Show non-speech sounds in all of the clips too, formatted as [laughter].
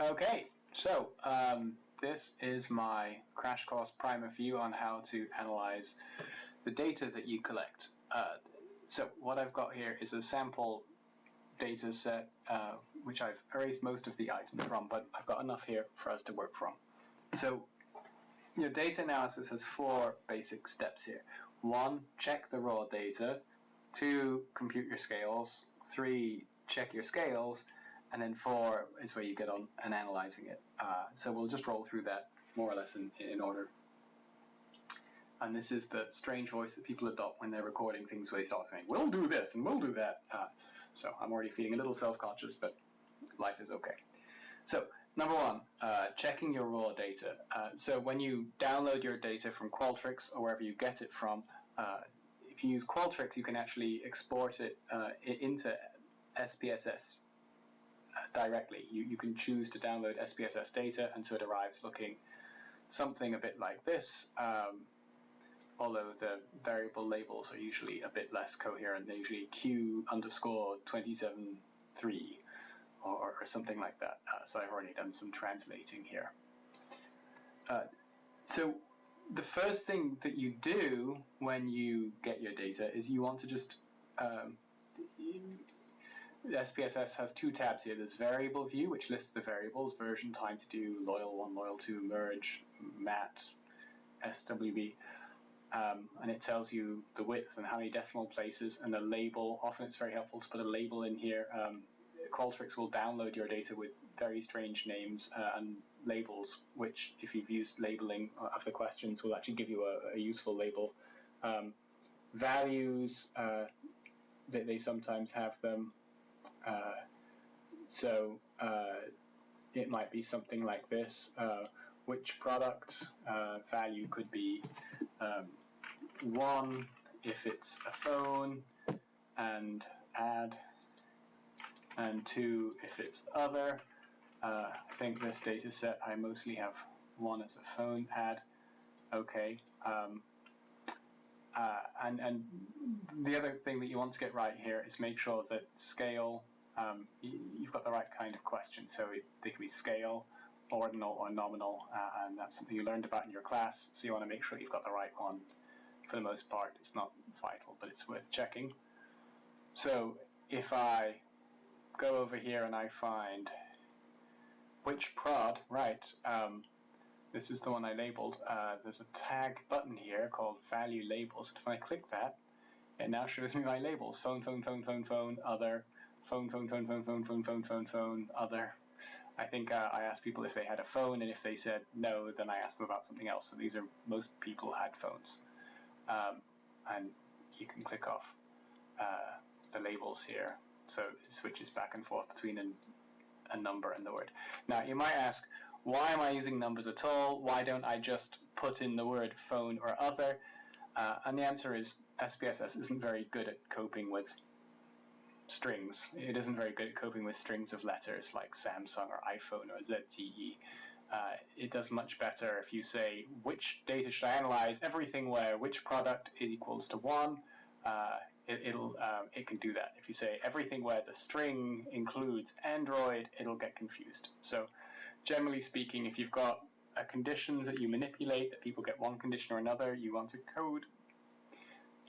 Okay, so um, this is my crash course primer for you on how to analyze the data that you collect. Uh, so what I've got here is a sample data set uh, which I've erased most of the items from, but I've got enough here for us to work from. So your data analysis has four basic steps here. One, check the raw data. Two, compute your scales. Three, check your scales and then four is where you get on and analyzing it. Uh, so we'll just roll through that more or less in, in order. And this is the strange voice that people adopt when they're recording things where they start saying, we'll do this and we'll do that. Uh, so I'm already feeling a little self-conscious, but life is okay. So number one, uh, checking your raw data. Uh, so when you download your data from Qualtrics or wherever you get it from, uh, if you use Qualtrics, you can actually export it uh, into SPSS directly. You, you can choose to download SPSS data, and so it arrives looking something a bit like this, um, although the variable labels are usually a bit less coherent. They're usually Q underscore 273 or, or something like that. Uh, so I've already done some translating here. Uh, so the first thing that you do when you get your data is you want to just um, SPSS has two tabs here. There's variable view, which lists the variables, version, time to do, loyal 1, loyal 2, merge, mat, SWB. Um, and it tells you the width and how many decimal places and the label. Often it's very helpful to put a label in here. Um, Qualtrics will download your data with very strange names uh, and labels, which if you've used labeling of the questions will actually give you a, a useful label. Um, values, uh, they, they sometimes have them. Uh, so uh, it might be something like this. Uh, which product value could be um, one if it's a phone and add and two if it's other. Uh, I think this data set I mostly have one as a phone add. Okay. Um, uh, and, and the other thing that you want to get right here is make sure that scale um, you've got the right kind of question. So it, they can be scale, ordinal, or nominal, uh, and that's something you learned about in your class. So you want to make sure you've got the right one. For the most part, it's not vital, but it's worth checking. So if I go over here and I find which prod, right, um, this is the one I labeled. Uh, there's a tag button here called value labels. If I click that, it now shows me my labels, phone, phone, phone, phone, phone, other, phone, phone, phone, phone, phone, phone, phone, phone, phone, other. I think uh, I asked people if they had a phone, and if they said no, then I asked them about something else. So these are most people had phones, um, and you can click off uh, the labels here, so it switches back and forth between an, a number and the word. Now you might ask, why am I using numbers at all? Why don't I just put in the word phone or other? Uh, and the answer is SPSS isn't very good at coping with strings. It isn't very good at coping with strings of letters like Samsung or iPhone or ZTE. Uh, it does much better if you say which data should I analyze, everything where which product is equals to one, uh, it, will um, it can do that. If you say everything where the string includes Android, it'll get confused. So generally speaking, if you've got a conditions that you manipulate, that people get one condition or another, you want to code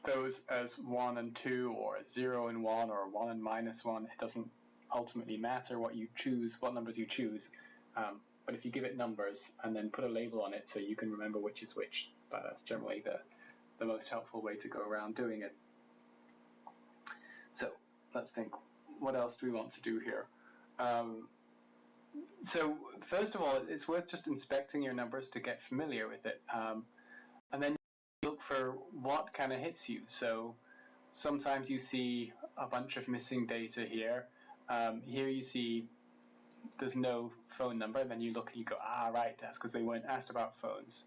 those as 1 and 2 or 0 and 1 or 1 and minus 1. It doesn't ultimately matter what you choose, what numbers you choose. Um, but if you give it numbers and then put a label on it so you can remember which is which, but that's generally the, the most helpful way to go around doing it. So let's think, what else do we want to do here? Um, so first of all, it's worth just inspecting your numbers to get familiar with it. Um, and then for what kind of hits you. So sometimes you see a bunch of missing data here. Um, here you see there's no phone number, and then you look and you go, ah, right, that's because they weren't asked about phones.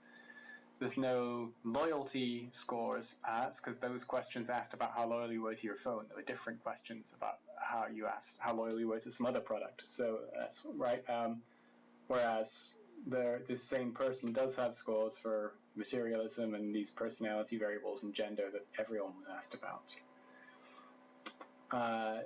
There's no loyalty scores asked because those questions asked about how loyal you were to your phone. There were different questions about how you asked how loyal you were to some other product. So that's right. Um, whereas the this same person does have scores for materialism and these personality variables and gender that everyone was asked about. Uh,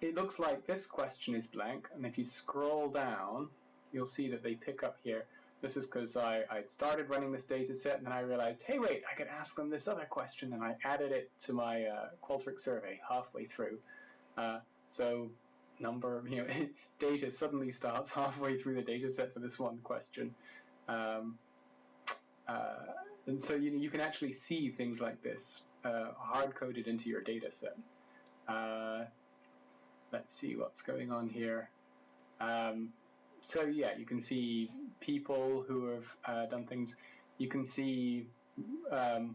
it looks like this question is blank, and if you scroll down, you'll see that they pick up here. This is because I, I started running this data set and then I realized, hey, wait, I could ask them this other question, and I added it to my uh, Qualtrics survey halfway through. Uh, so number, [laughs] you know, data suddenly starts [laughs] halfway through the data set for this one question. Um, uh, and so you, know, you can actually see things like this uh, hard-coded into your data set. Uh, let's see what's going on here. Um, so yeah, you can see people who have uh, done things. You can see um,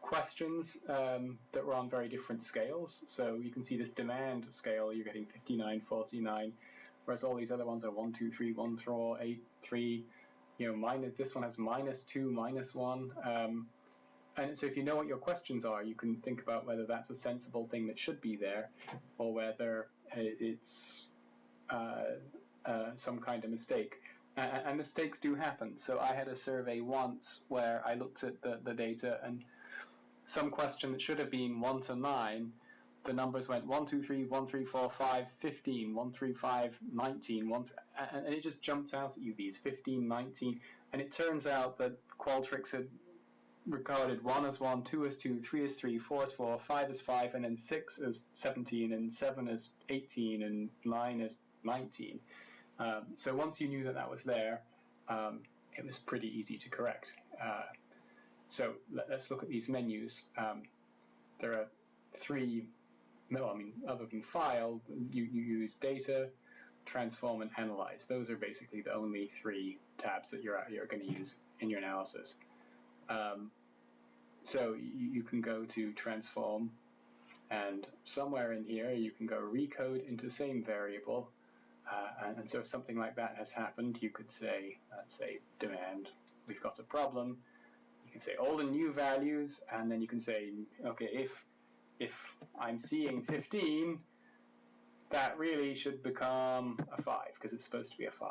questions um, that were on very different scales. So you can see this demand scale, you're getting 59, 49, whereas all these other ones are 1, 2, 3, 1, 4, 8, 3. You know, minus, this one has minus 2, minus 1. Um, and so if you know what your questions are, you can think about whether that's a sensible thing that should be there or whether it's uh, uh, some kind of mistake. And, and mistakes do happen. So I had a survey once where I looked at the, the data and some question that should have been 1 to 9, the numbers went 1, 2, 3, 1, 3, 4, 5, 15, 1, 3, 5, 19, 1, and it just jumped out at you, these 15, 19, and it turns out that Qualtrics had recorded 1 as 1, 2 as 2, 3 as 3, 4 as 4, 5 as 5, and then 6 as 17, and 7 as 18, and 9 as 19. Um, so once you knew that that was there, um, it was pretty easy to correct. Uh, so let, us look at these menus. Um, there are three, no, I mean, other than file, you, you use data, transform, and analyze. Those are basically the only three tabs that you're, you're going to use in your analysis. Um, so you, you can go to transform, and somewhere in here you can go recode into same variable, uh, and, and, so if something like that has happened, you could say, let's say demand, we've got a problem. You can say all the new values, and then you can say, okay, if if I'm seeing 15, that really should become a 5, because it's supposed to be a 5.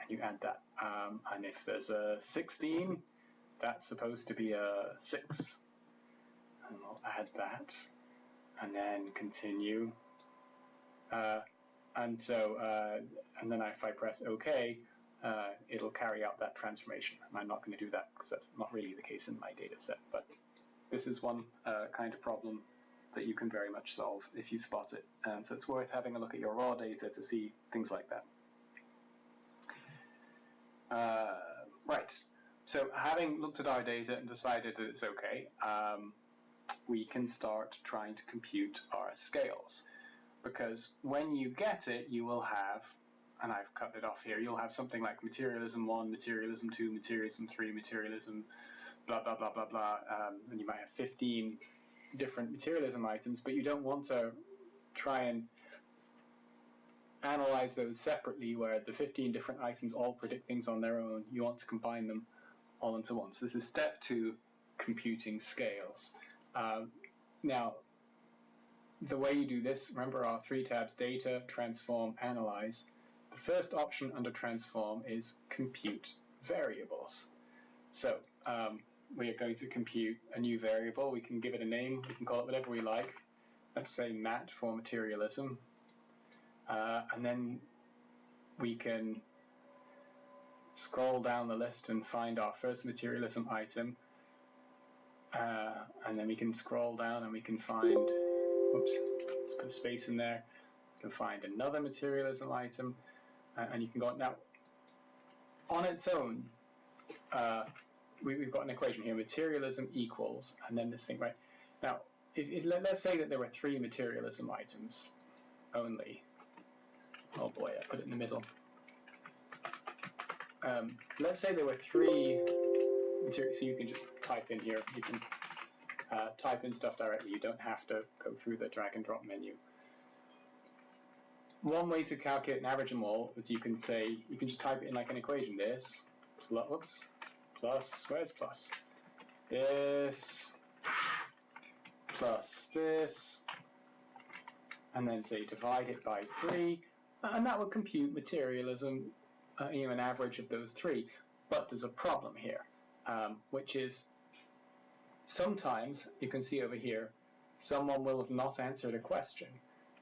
And you add that. Um, and if there's a 16, that's supposed to be a 6. And we'll add that, and then continue. Uh, and so, uh, and then if I press OK, uh, it'll carry out that transformation. And I'm not going to do that because that's not really the case in my data set. But this is one uh, kind of problem that you can very much solve if you spot it. And so it's worth having a look at your raw data to see things like that. Uh, right. So having looked at our data and decided that it's okay, um, we can start trying to compute our scales because when you get it, you will have, and I've cut it off here, you'll have something like materialism 1, materialism 2, materialism 3, materialism blah, blah, blah, blah, blah, um, and you might have 15 different materialism items, but you don't want to try and analyze those separately where the 15 different items all predict things on their own. You want to combine them all into one. So this is step two, computing scales. Um, now, the way you do this, remember our three tabs, data, transform, analyze. The first option under transform is compute variables. So um, we are going to compute a new variable. We can give it a name. We can call it whatever we like. Let's say mat for materialism. Uh, and then we can scroll down the list and find our first materialism item. Uh, and then we can scroll down and we can find Oops, let's put a space in there. You can find another materialism item, uh, and you can go, now, on its own, uh, we, have got an equation here, materialism equals, and then this thing, right? Now, if, if, let, us say that there were three materialism items only. Oh boy, I put it in the middle. Um, let's say there were three so you can just type in here, you can uh, type in stuff directly. You don't have to go through the drag and drop menu. One way to calculate an average them all is you can say, you can just type it in like an equation. This, plus, whoops, plus, where's plus? This, plus this, and then say divide it by 3, and that would compute materialism, uh, you know, an average of those three. But there's a problem here, um, which is sometimes, you can see over here, someone will have not answered a question.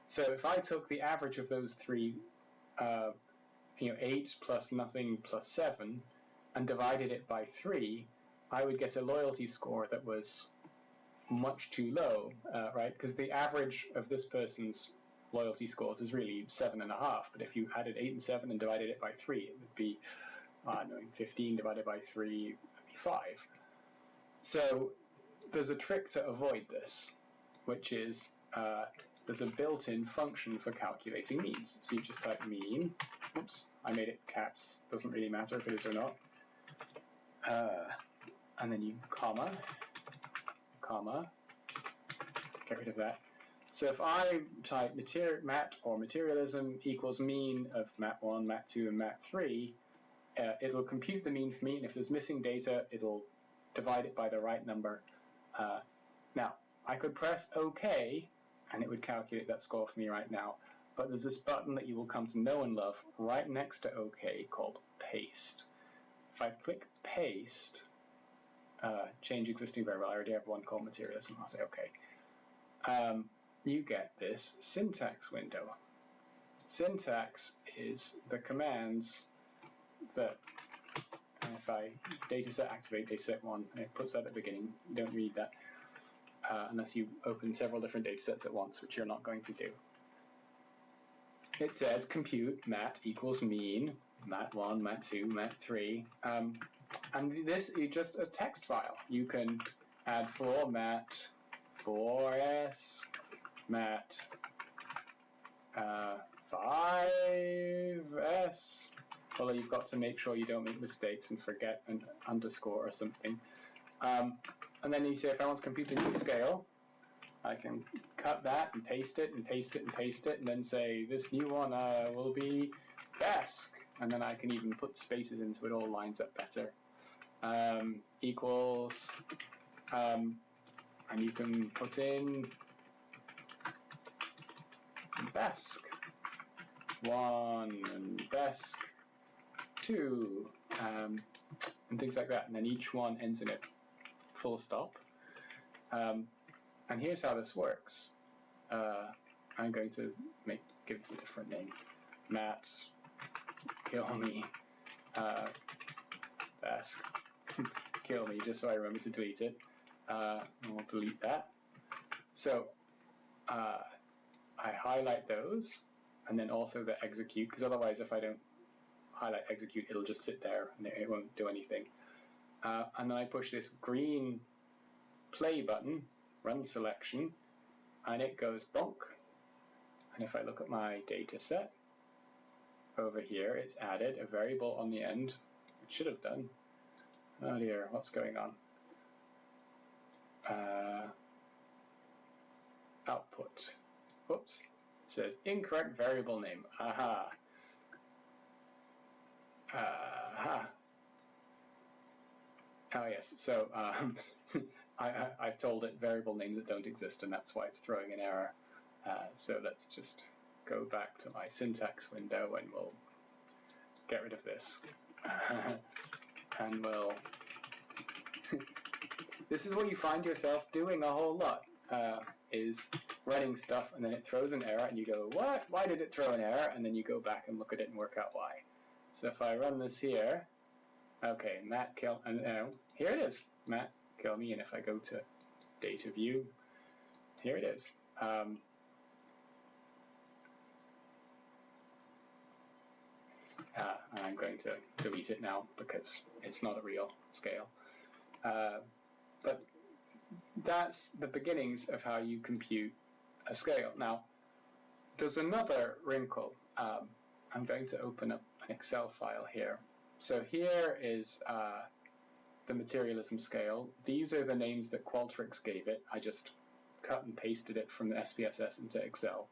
So if I took the average of those three, uh, you know, 8 plus nothing plus 7, and divided it by 3, I would get a loyalty score that was much too low, uh, right? Because the average of this person's loyalty scores is really seven and a half. But if you added eight and seven and divided it by three, it would be, I don't know, 15 divided by three would be five. So there's a trick to avoid this, which is uh, there's a built-in function for calculating means. So you just type mean. Oops, I made it caps. Doesn't really matter if it is or not. Uh, and then you comma, comma, get rid of that. So if I type materi mat or materialism equals mean of mat 1, mat 2, and mat 3, uh, it'll compute the mean for me, and if there's missing data, it'll divide it by the right number. Uh, now, I could press OK, and it would calculate that score for me right now, but there's this button that you will come to know and love right next to OK called Paste. If I click Paste, uh, change existing variable. I already have one called materialism. I'll say OK. Um, you get this syntax window. Syntax is the commands that, if I dataset activate dataset one, it puts that at the beginning, you don't read that uh, unless you open several different datasets at once, which you're not going to do. It says compute mat equals mean, mat1, mat2, mat3, um, and this is just a text file. You can add format, 4s, mat, uh, 5s, although you've got to make sure you don't make mistakes and forget an underscore or something. Um, and then you say if I want a new scale, I can cut that and paste it and paste it and paste it and then say this new one uh, will be BESC and then I can even put spaces in so it all lines up better. Um, equals, um, and you can put in BESC one and BESC two, um, and things like that. And then each one ends in a full stop. Um, and here's how this works. Uh, I'm going to make give this a different name. Matt kill me, uh, ask, kill me, just so I remember to delete it. Uh, and we'll delete that. So uh, I highlight those, and then also the execute, because otherwise if I don't highlight execute, it'll just sit there and it won't do anything. Uh, and then I push this green play button, run selection, and it goes bonk. And if I look at my data set, over here, it's added a variable on the end. It should have done. Oh dear, what's going on? Uh, output. Whoops. It says incorrect variable name. Aha. Aha. Oh yes, so um, [laughs] I, have told it variable names that don't exist and that's why it's throwing an error. Uh, so let's just go back to my syntax window and we'll get rid of this. [laughs] and we'll... [laughs] this is what you find yourself doing a whole lot, uh, is running stuff and then it throws an error and you go, what? Why did it throw an error? And then you go back and look at it and work out why. So if I run this here, okay, Matt kill, and uh, here it is, Matt kill me, and if I go to data view, here it is. Um, Uh, I'm going to delete it now because it's not a real scale. Uh, but that's the beginnings of how you compute a scale. Now, there's another wrinkle. Um, I'm going to open up an Excel file here. So here is uh, the materialism scale. These are the names that Qualtrics gave it. I just cut and pasted it from the SPSS into Excel.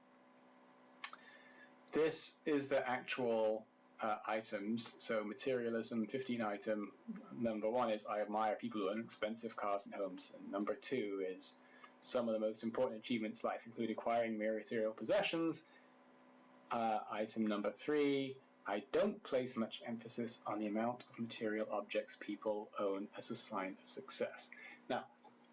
This is the actual uh, items. So materialism, 15 item. Number one is I admire people who own expensive cars and homes. And number two is some of the most important achievements in life include acquiring mere material possessions. Uh, item number three, I don't place much emphasis on the amount of material objects people own as a sign of success. Now,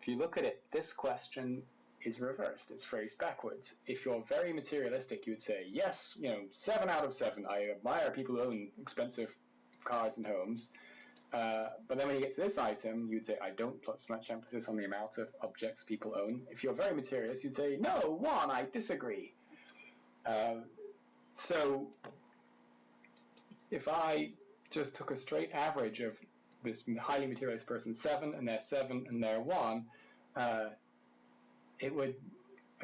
if you look at it, this question is reversed. It's phrased backwards. If you're very materialistic, you would say, yes, you know, seven out of seven. I admire people who own expensive cars and homes. Uh, but then when you get to this item, you'd say, I don't put so much emphasis on the amount of objects people own. If you're very materialist, you'd say, no, one, I disagree. Uh, so if I just took a straight average of this highly materialist person seven and they're seven and they're one, uh, it would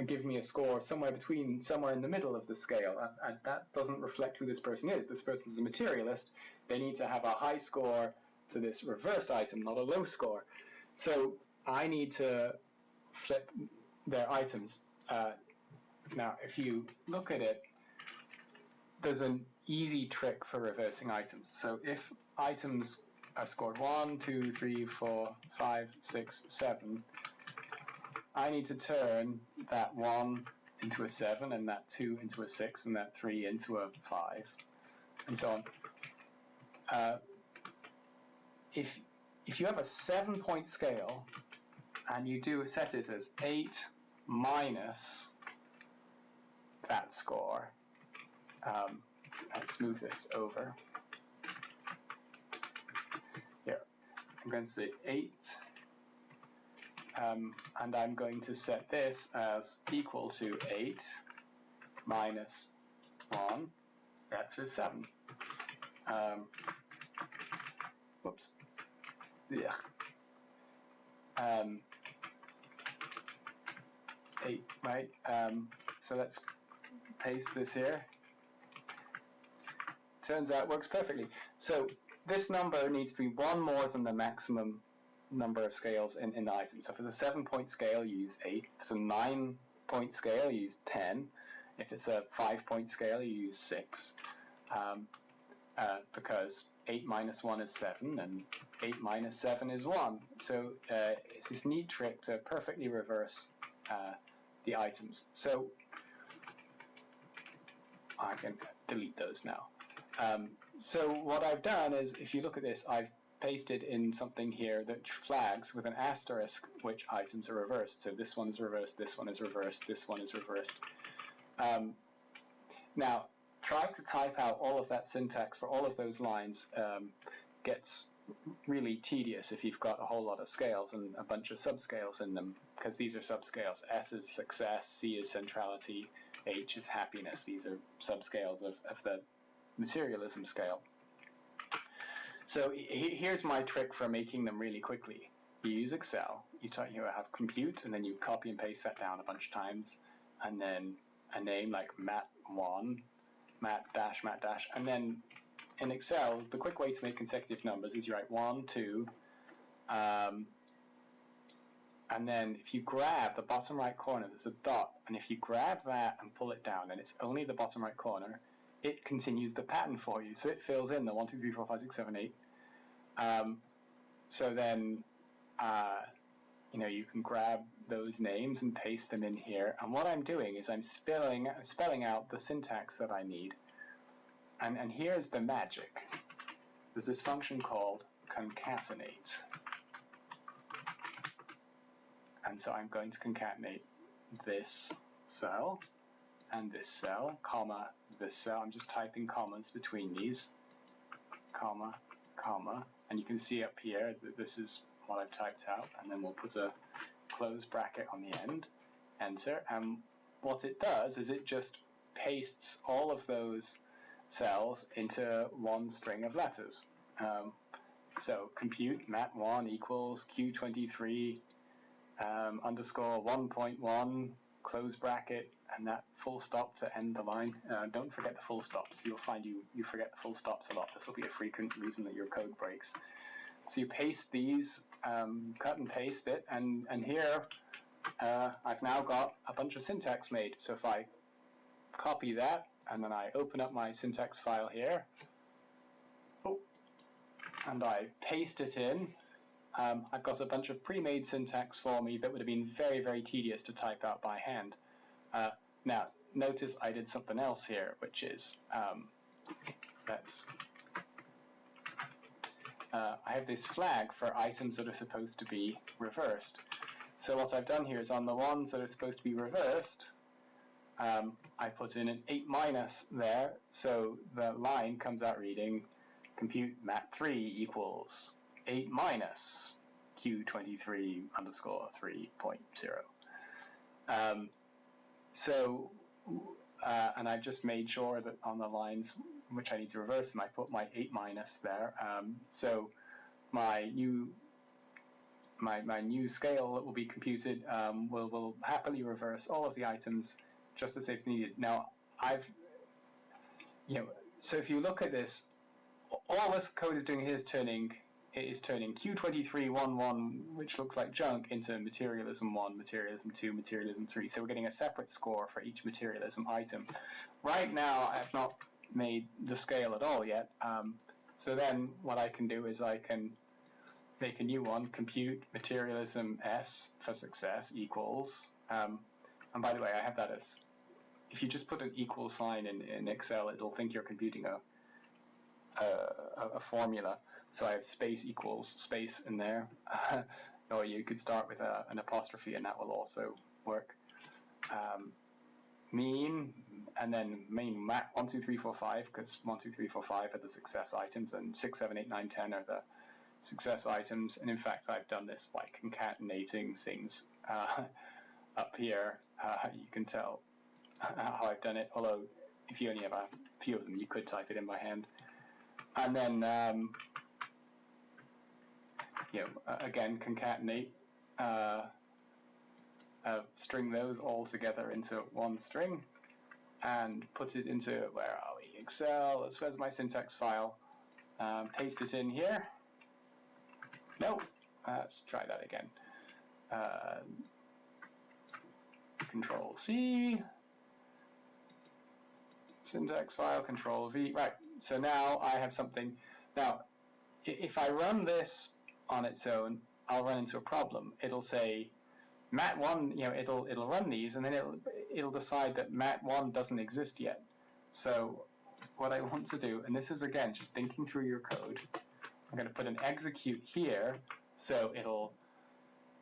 give me a score somewhere between somewhere in the middle of the scale, and, and that doesn't reflect who this person is. This person is a materialist. They need to have a high score to this reversed item, not a low score. So I need to flip their items. Uh, now, if you look at it, there's an easy trick for reversing items. So if items are scored 1, 2, 3, 4, 5, 6, 7, I need to turn that 1 into a 7, and that 2 into a 6, and that 3 into a 5, and so on. Uh, if, if you have a 7-point scale, and you do set it as 8 minus that score, um, let's move this over. Here, I'm going to say 8, um, and I'm going to set this as equal to 8 minus 1, that's for 7. Um, whoops. Yeah. Um, 8, right? Um, so let's paste this here turns out works perfectly. So this number needs to be one more than the maximum number of scales in, in the item. So if it's a seven point scale, you use eight. If it's a nine point scale, you use 10. If it's a five point scale, you use six. Um, uh, because 8 minus 1 is 7, and 8 minus 7 is 1. So uh, it's this neat trick to perfectly reverse uh, the items. So I can delete those now. Um, so what I've done is, if you look at this, I've pasted in something here that flags with an asterisk which items are reversed. So this one is reversed, this one is reversed, this one is reversed. Um, now, trying to type out all of that syntax for all of those lines um, gets really tedious if you've got a whole lot of scales and a bunch of subscales in them, because these are subscales. S is success, C is centrality, H is happiness. These are subscales of, of the materialism scale. So here's my trick for making them really quickly. You use Excel, you, type, you have compute, and then you copy and paste that down a bunch of times, and then a name like mat1, mat dash, mat dash, and then in Excel, the quick way to make consecutive numbers is you write 1, 2, um, and then if you grab the bottom right corner, there's a dot, and if you grab that and pull it down, then it's only the bottom right corner, it continues the pattern for you. So it fills in the 1, 2, 3, 4, 5, 6, 7, 8. Um, so then, uh, you know, you can grab those names and paste them in here. And what I'm doing is I'm spelling, spelling out the syntax that I need. And, and here's the magic. There's this function called concatenate. And so I'm going to concatenate this cell and this cell, comma, this cell. I'm just typing commas between these, comma, comma, and you can see up here that this is what I've typed out, and then we'll put a close bracket on the end, enter, and what it does is it just pastes all of those cells into one string of letters. Um, so compute mat1 equals q23 um, underscore 1.1 close bracket and that full stop to end the line. Uh, don't forget the full stops. You'll find you, you forget the full stops a lot. This will be a frequent reason that your code breaks. So you paste these, um, cut and paste it, and, and here uh, I've now got a bunch of syntax made. So if I copy that, and then I open up my syntax file here, oh, and I paste it in, um, I've got a bunch of pre-made syntax for me that would have been very, very tedious to type out by hand. Uh, now, notice I did something else here, which is, um, let's, uh, I have this flag for items that are supposed to be reversed. So what I've done here is on the ones that are supposed to be reversed, um, I put in an 8 minus there, so the line comes out reading compute mat3 equals 8 minus q23 underscore 3.0. Um, so, uh, and I've just made sure that on the lines which I need to reverse them, I put my 8 minus there. Um, so my new my, my new scale that will be computed um, will, will happily reverse all of the items just as they've needed. Now, I've, you know, so if you look at this, all this code is doing here is turning is turning Q2311, which looks like junk, into materialism 1, materialism 2, materialism 3. So we're getting a separate score for each materialism item. Right now, I have not made the scale at all yet. Um, so then what I can do is I can make a new one, compute materialism S for success equals, um, and by the way, I have that as, if you just put an equal sign in, in Excel, it'll think you're computing a, a, a formula. So I have space equals space in there. [laughs] or you could start with a, an apostrophe and that will also work. Um, mean, and then mean mat 1, 2, 3, 4, 5, because 1, 2, 3, 4, 5 are the success items, and 6, 7, 8, 9, 10 are the success items. And in fact, I've done this by concatenating things uh, [laughs] up here. Uh, you can tell how I've done it, although if you only have a few of them, you could type it in by hand. And then, um, you know, again, concatenate, uh, uh, string those all together into one string and put it into, where are we, Excel, where's my syntax file, um, paste it in here, no, let's try that again. Uh, control C, syntax file, control V. Right, so now I have something. Now, if I run this on its own, I'll run into a problem. It'll say mat1, you know, it'll it'll run these, and then it'll it'll decide that mat1 doesn't exist yet. So what I want to do, and this is again just thinking through your code, I'm going to put an execute here, so it'll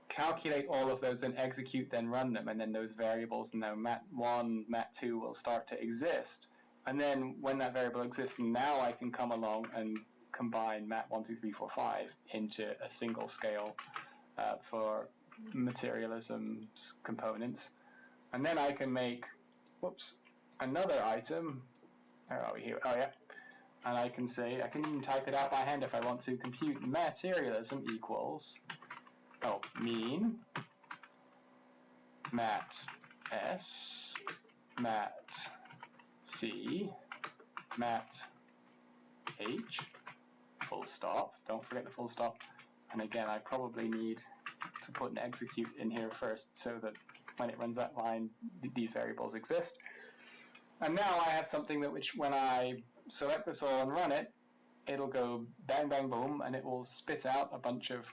calculate all of those, then execute, then run them, and then those variables, now mat1, mat2 will start to exist. And then when that variable exists, now I can come along and combine mat1, 2, 3, 4, 5 into a single scale uh, for materialism components. And then I can make, whoops, another item. Where are we here? Oh yeah, and I can say, I can even type it out by hand if I want to, compute materialism equals, oh, mean, mat S, mat C, mat H, full stop, don't forget the full stop, and again I probably need to put an execute in here first so that when it runs that line, these variables exist. And now I have something that which when I select this all and run it, it'll go bang, bang, boom, and it will spit out a bunch of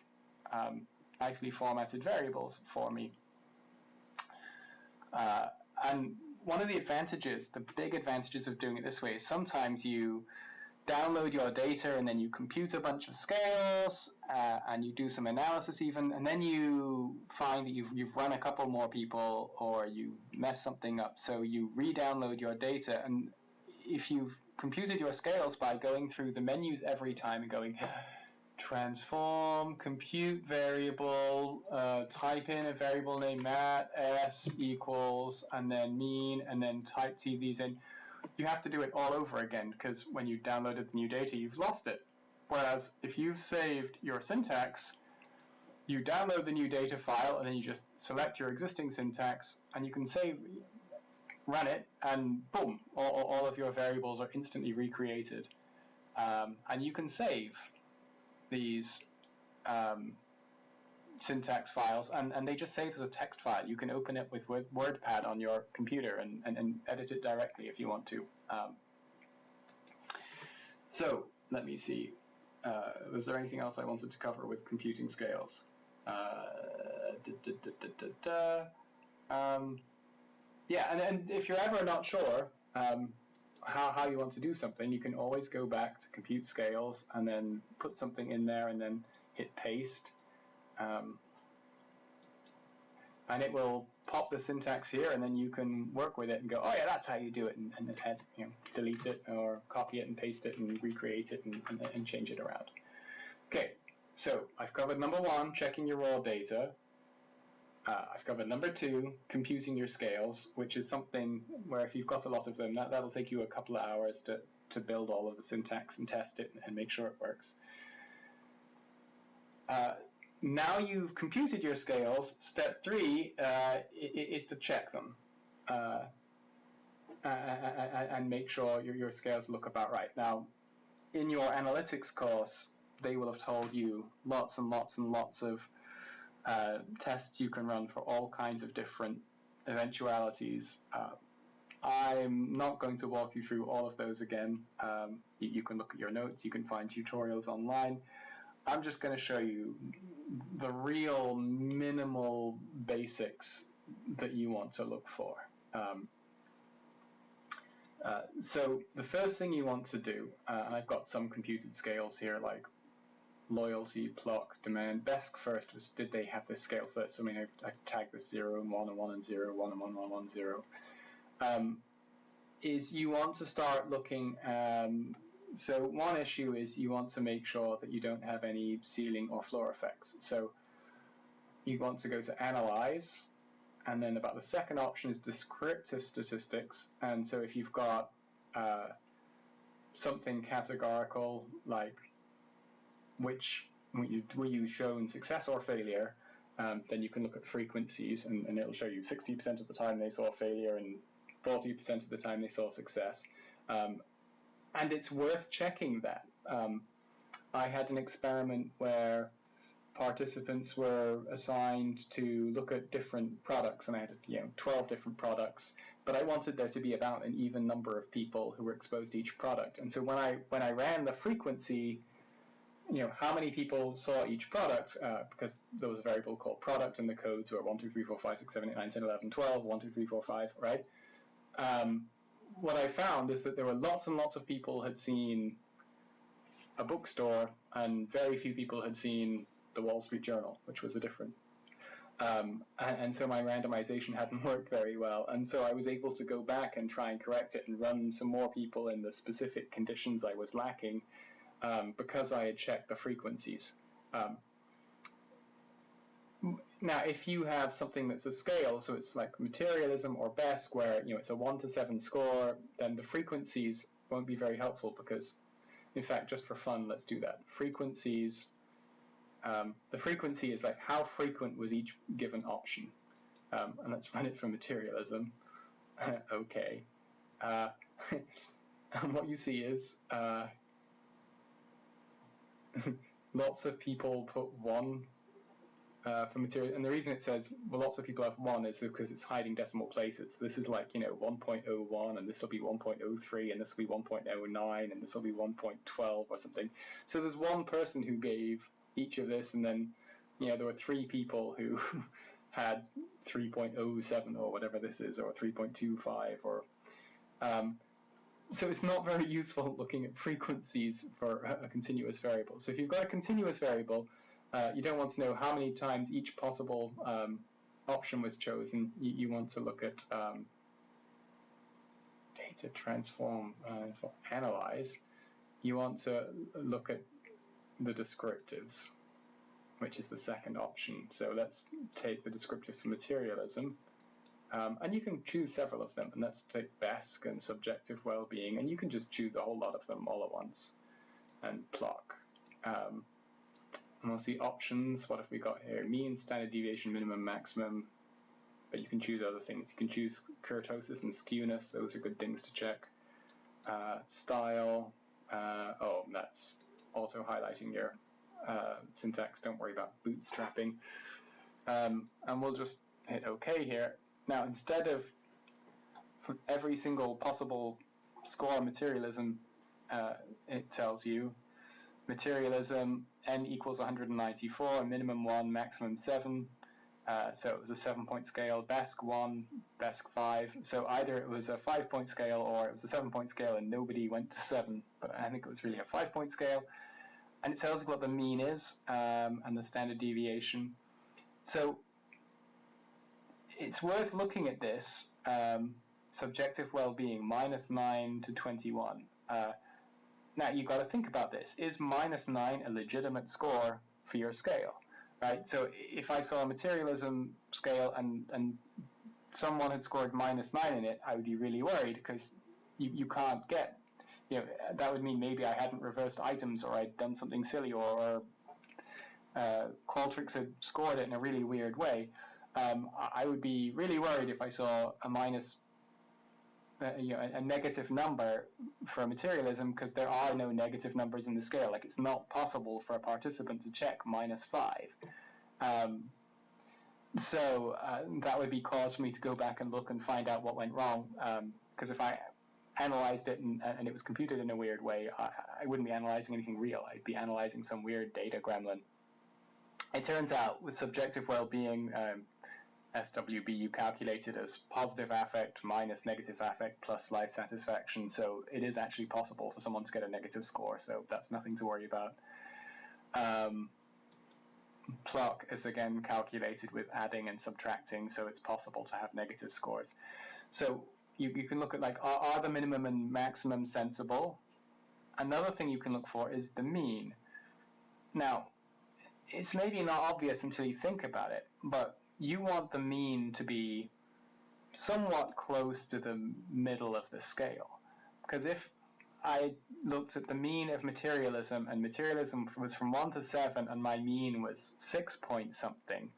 um, nicely formatted variables for me. Uh, and one of the advantages, the big advantages of doing it this way is sometimes you download your data and then you compute a bunch of scales uh, and you do some analysis even and then you find that you've, you've run a couple more people or you mess something up so you re-download your data and if you've computed your scales by going through the menus every time and going [sighs] transform, compute variable, uh, type in a variable name mat s equals, and then mean, and then type t these in. You have to do it all over again because when you downloaded the new data, you've lost it. Whereas if you've saved your syntax, you download the new data file and then you just select your existing syntax and you can save run it, and boom, all, all of your variables are instantly recreated. Um, and you can save these um, syntax files, and, and they just save as a text file. You can open it with WordPad on your computer and, and, and edit it directly if you want to. Um, so let me see. Uh, was there anything else I wanted to cover with computing scales? Uh, da, da, da, um, yeah, and, and if you're ever not sure um, how, how you want to do something, you can always go back to compute scales and then put something in there and then hit paste. Um, and it will pop the syntax here, and then you can work with it and go, oh yeah, that's how you do it, and, and you know, delete it or copy it and paste it and recreate it and, and, and change it around. Okay, so I've covered number one, checking your raw data. Uh, I've covered number two, computing your scales, which is something where if you've got a lot of them, that, that'll take you a couple of hours to, to build all of the syntax and test it and make sure it works. Uh, now you've computed your scales, step three uh, is to check them uh, and make sure your, scales look about right. Now, in your analytics course, they will have told you lots and lots and lots of uh, tests you can run for all kinds of different eventualities. Uh, I'm not going to walk you through all of those again. Um, you, you, can look at your notes, you can find tutorials online. I'm just going to show you the real minimal basics that you want to look for. Um, uh, so the first thing you want to do, uh, and I've got some computed scales here like loyalty, plock, demand. BESC first was did they have this scale first? I mean, I've, I've tagged this 0 and 1 and 1 and 0, 1 and 1, 1, 1, 0. Um, is you want to start looking, um, so one issue is you want to make sure that you don't have any ceiling or floor effects. So you want to go to Analyze, and then about the second option is Descriptive Statistics. And so if you've got uh, something categorical like which were you shown success or failure, um, then you can look at frequencies and, and, it'll show you 60% of the time they saw failure and 40% of the time they saw success. Um, and it's worth checking that. Um, I had an experiment where participants were assigned to look at different products and I had you know 12 different products but I wanted there to be about an even number of people who were exposed to each product and so when I when I ran the frequency you know, how many people saw each product, uh, because there was a variable called product and the codes were 1, 2, 3, 4, 5, 6, 7, 8, 9, 10, 11, 12, 1, 2, 3, 4, 5, right? Um, what I found is that there were lots and lots of people had seen a bookstore and very few people had seen the Wall Street Journal, which was a different. Um, and, and, so my randomization [laughs] hadn't worked very well. And so I was able to go back and try and correct it and run some more people in the specific conditions I was lacking um, because I had checked the frequencies. Um, now, if you have something that's a scale, so it's like materialism or BESC, where you know it's a one to seven score, then the frequencies won't be very helpful because, in fact, just for fun, let's do that. Frequencies. Um, the frequency is like how frequent was each given option, um, and let's run it for materialism. [laughs] okay, uh, [laughs] and what you see is uh, [laughs] lots of people put one uh, for material, and the reason it says well, lots of people have one is because it's hiding decimal places. This is like you know 1.01, and this will be 1.03, and this will be 1.09, and this will be 1.12 or something. So there's one person who gave each of this, and then you know there were three people who [laughs] had 3.07 or whatever this is, or 3.25 or um, so it's not very [laughs] useful looking at frequencies for a, a continuous variable. So if you've got a continuous variable, uh, you don't want to know how many times each possible um, option was chosen. You, you, want to look at um, data transform uh, analyze. You want to look at the descriptives, which is the second option. So let's take the descriptive for materialism. Um, and you can choose several of them, and let's take BESC and subjective well-being, and you can just choose a whole lot of them all at once, and Plock. Um, and we'll see options. What have we got here? Mean, standard deviation, minimum, maximum. But you can choose other things. You can choose kurtosis and skewness. Those are good things to check. Uh, style. Uh, oh, that's auto highlighting your uh, syntax. Don't worry about bootstrapping. Um, and we'll just hit OK here. Now, instead of every single possible score materialism, uh, it tells you materialism n equals 194, a minimum 1, maximum 7. Uh, so it was a seven point scale, BESC 1, BESC 5. So either it was a five point scale or it was a seven point scale and nobody went to 7. But I think it was really a five point scale. And it tells you what the mean is um, and the standard deviation. So it's worth looking at this um, subjective well-being minus 9 to 21. Uh, now you've got to think about this. Is minus 9 a legitimate score for your scale? Right? So if I saw a materialism scale and, and someone had scored minus 9 in it, I would be really worried because you, you can't get, you know, that would mean maybe I hadn't reversed items or I'd done something silly or, or uh, Qualtrics had scored it in a really weird way. Um, I would be really worried if I saw a minus uh, you know, a, a, negative number for materialism because there are no negative numbers in the scale. Like it's not possible for a participant to check minus five. Um, so uh, that would be cause for me to go back and look and find out what went wrong. Because um, if I analyzed it and, and, it was computed in a weird way, I, I, wouldn't be analyzing anything real. I'd be analyzing some weird data gremlin. It turns out with subjective well-being, um, SWB you calculate it as positive affect minus negative affect plus life satisfaction. So it is actually possible for someone to get a negative score. So that's nothing to worry about. Um, PLOC is again calculated with adding and subtracting, so it's possible to have negative scores. So you, you can look at like, are, are the minimum and maximum sensible? Another thing you can look for is the mean. Now, it's maybe not obvious until you think about it, but you want the mean to be somewhat close to the middle of the scale. Because if I looked at the mean of materialism and materialism was from 1 to 7 and my mean was 6 point something,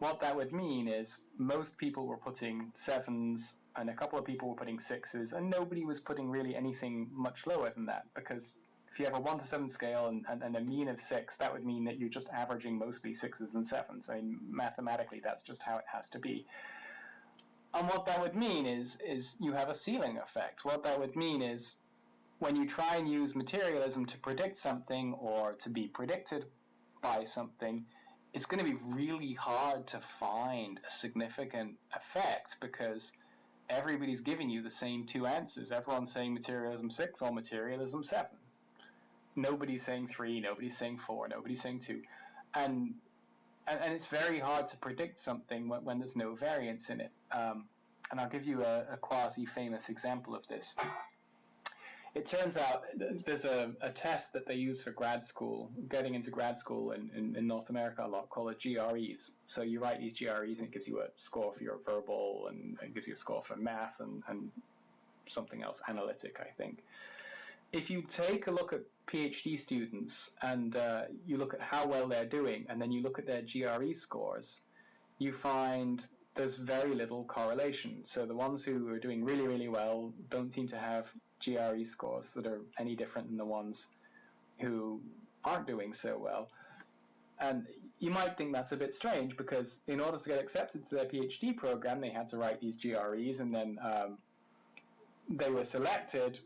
what that would mean is most people were putting 7s and a couple of people were putting 6s and nobody was putting really anything much lower than that because if you have a 1 to 7 scale and, and, and, a mean of 6, that would mean that you're just averaging mostly 6s and 7s. I mean, mathematically, that's just how it has to be. And what that would mean is, is you have a ceiling effect. What that would mean is when you try and use materialism to predict something or to be predicted by something, it's going to be really hard to find a significant effect because everybody's giving you the same two answers. Everyone's saying materialism 6 or materialism 7 nobody's saying three, nobody's saying four, nobody's saying two, and and, and it's very hard to predict something when, when there's no variance in it. Um, and I'll give you a, a quasi-famous example of this. It turns out there's a, a test that they use for grad school, getting into grad school in, in, in North America a lot, called a GREs. So you write these GREs and it gives you a score for your verbal and it gives you a score for math and, and something else, analytic, I think if you take a look at PhD students and uh, you look at how well they're doing, and then you look at their GRE scores, you find there's very little correlation. So the ones who are doing really, really well don't seem to have GRE scores that are any different than the ones who aren't doing so well. And you might think that's a bit strange because in order to get accepted to their PhD program, they had to write these GREs and then um, they were selected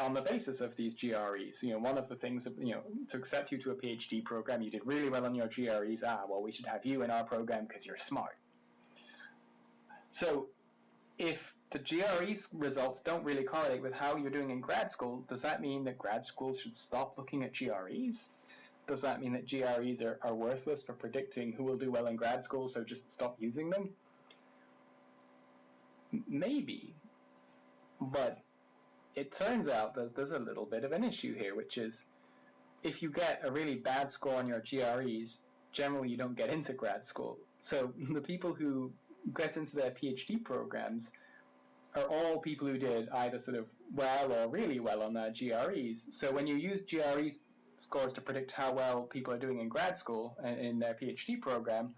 on the basis of these GREs. You know, one of the things, you know, to accept you to a PhD program, you did really well on your GREs. Ah, well, we should have you in our program because you're smart. So, if the GRE results don't really correlate with how you're doing in grad school, does that mean that grad schools should stop looking at GREs? Does that mean that GREs are, are worthless for predicting who will do well in grad school, so just stop using them? Maybe. But it turns out that there's a little bit of an issue here, which is if you get a really bad score on your GREs, generally you don't get into grad school. So [laughs] the people who get into their PhD programs are all people who did either sort of well or really well on their GREs. So when you use GRE scores to predict how well people are doing in grad school and in their PhD program,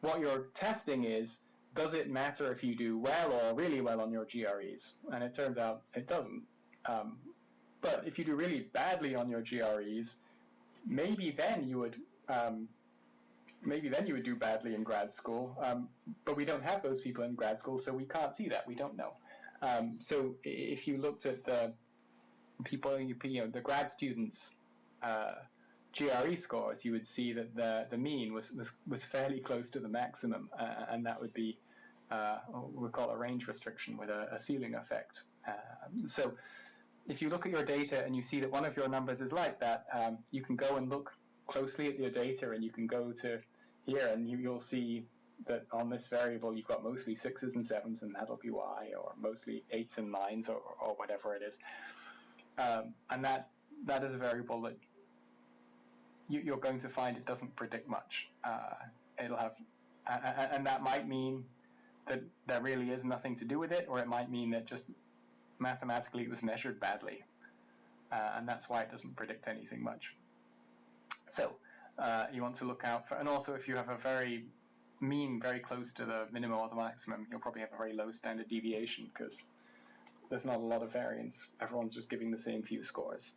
what you're testing is does it matter if you do well or really well on your GREs? And it turns out it doesn't. Um, but if you do really badly on your GREs, maybe then you would um, maybe then you would do badly in grad school. Um, but we don't have those people in grad school, so we can't see that. We don't know. Um, so if you looked at the people, you know, the grad students. Uh, GRE scores, you would see that the, the mean was, was, was fairly close to the maximum, uh, and that would be uh, we call a range restriction with a, a ceiling effect. Um, so if you look at your data and you see that one of your numbers is like that, um, you can go and look closely at your data and you can go to here and you, will see that on this variable you've got mostly sixes and sevens and that'll be y, or mostly eights and nines or, or whatever it is. Um, and that that is a variable that you, are going to find it doesn't predict much. Uh, it'll have, and that might mean that there really is nothing to do with it, or it might mean that just mathematically it was measured badly, uh, and that's why it doesn't predict anything much. So uh, you want to look out for, and also if you have a very mean very close to the minimum or the maximum, you'll probably have a very low standard deviation because there's not a lot of variance. Everyone's just giving the same few scores.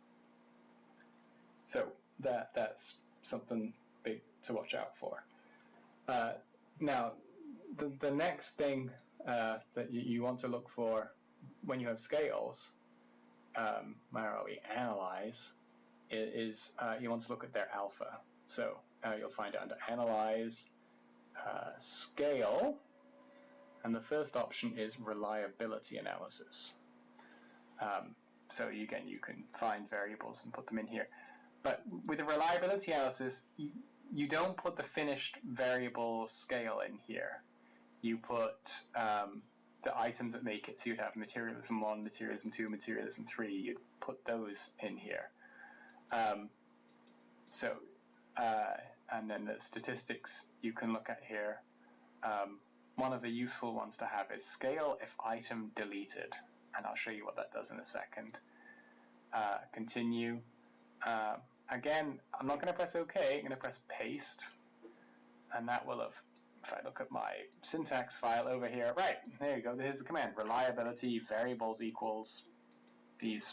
So that that's something big to watch out for. Uh, now, the, the next thing uh, that you, you, want to look for when you have scales, um, where are we, analyze, is, uh, you want to look at their alpha. So uh, you'll find it under analyze, uh, scale, and the first option is reliability analysis. Um, so again, you can find variables and put them in here. But with a reliability analysis, you, you don't put the finished variable scale in here. You put um, the items that make it. So you'd have materialism 1, materialism 2, materialism 3. You'd put those in here. Um, so, uh, and then the statistics you can look at here. Um, one of the useful ones to have is scale if item deleted, and I'll show you what that does in a second. Uh, continue. Uh, again, I'm not going to press OK, I'm going to press paste, and that will have, if I look at my syntax file over here, right, there you go, here's the command, reliability variables equals these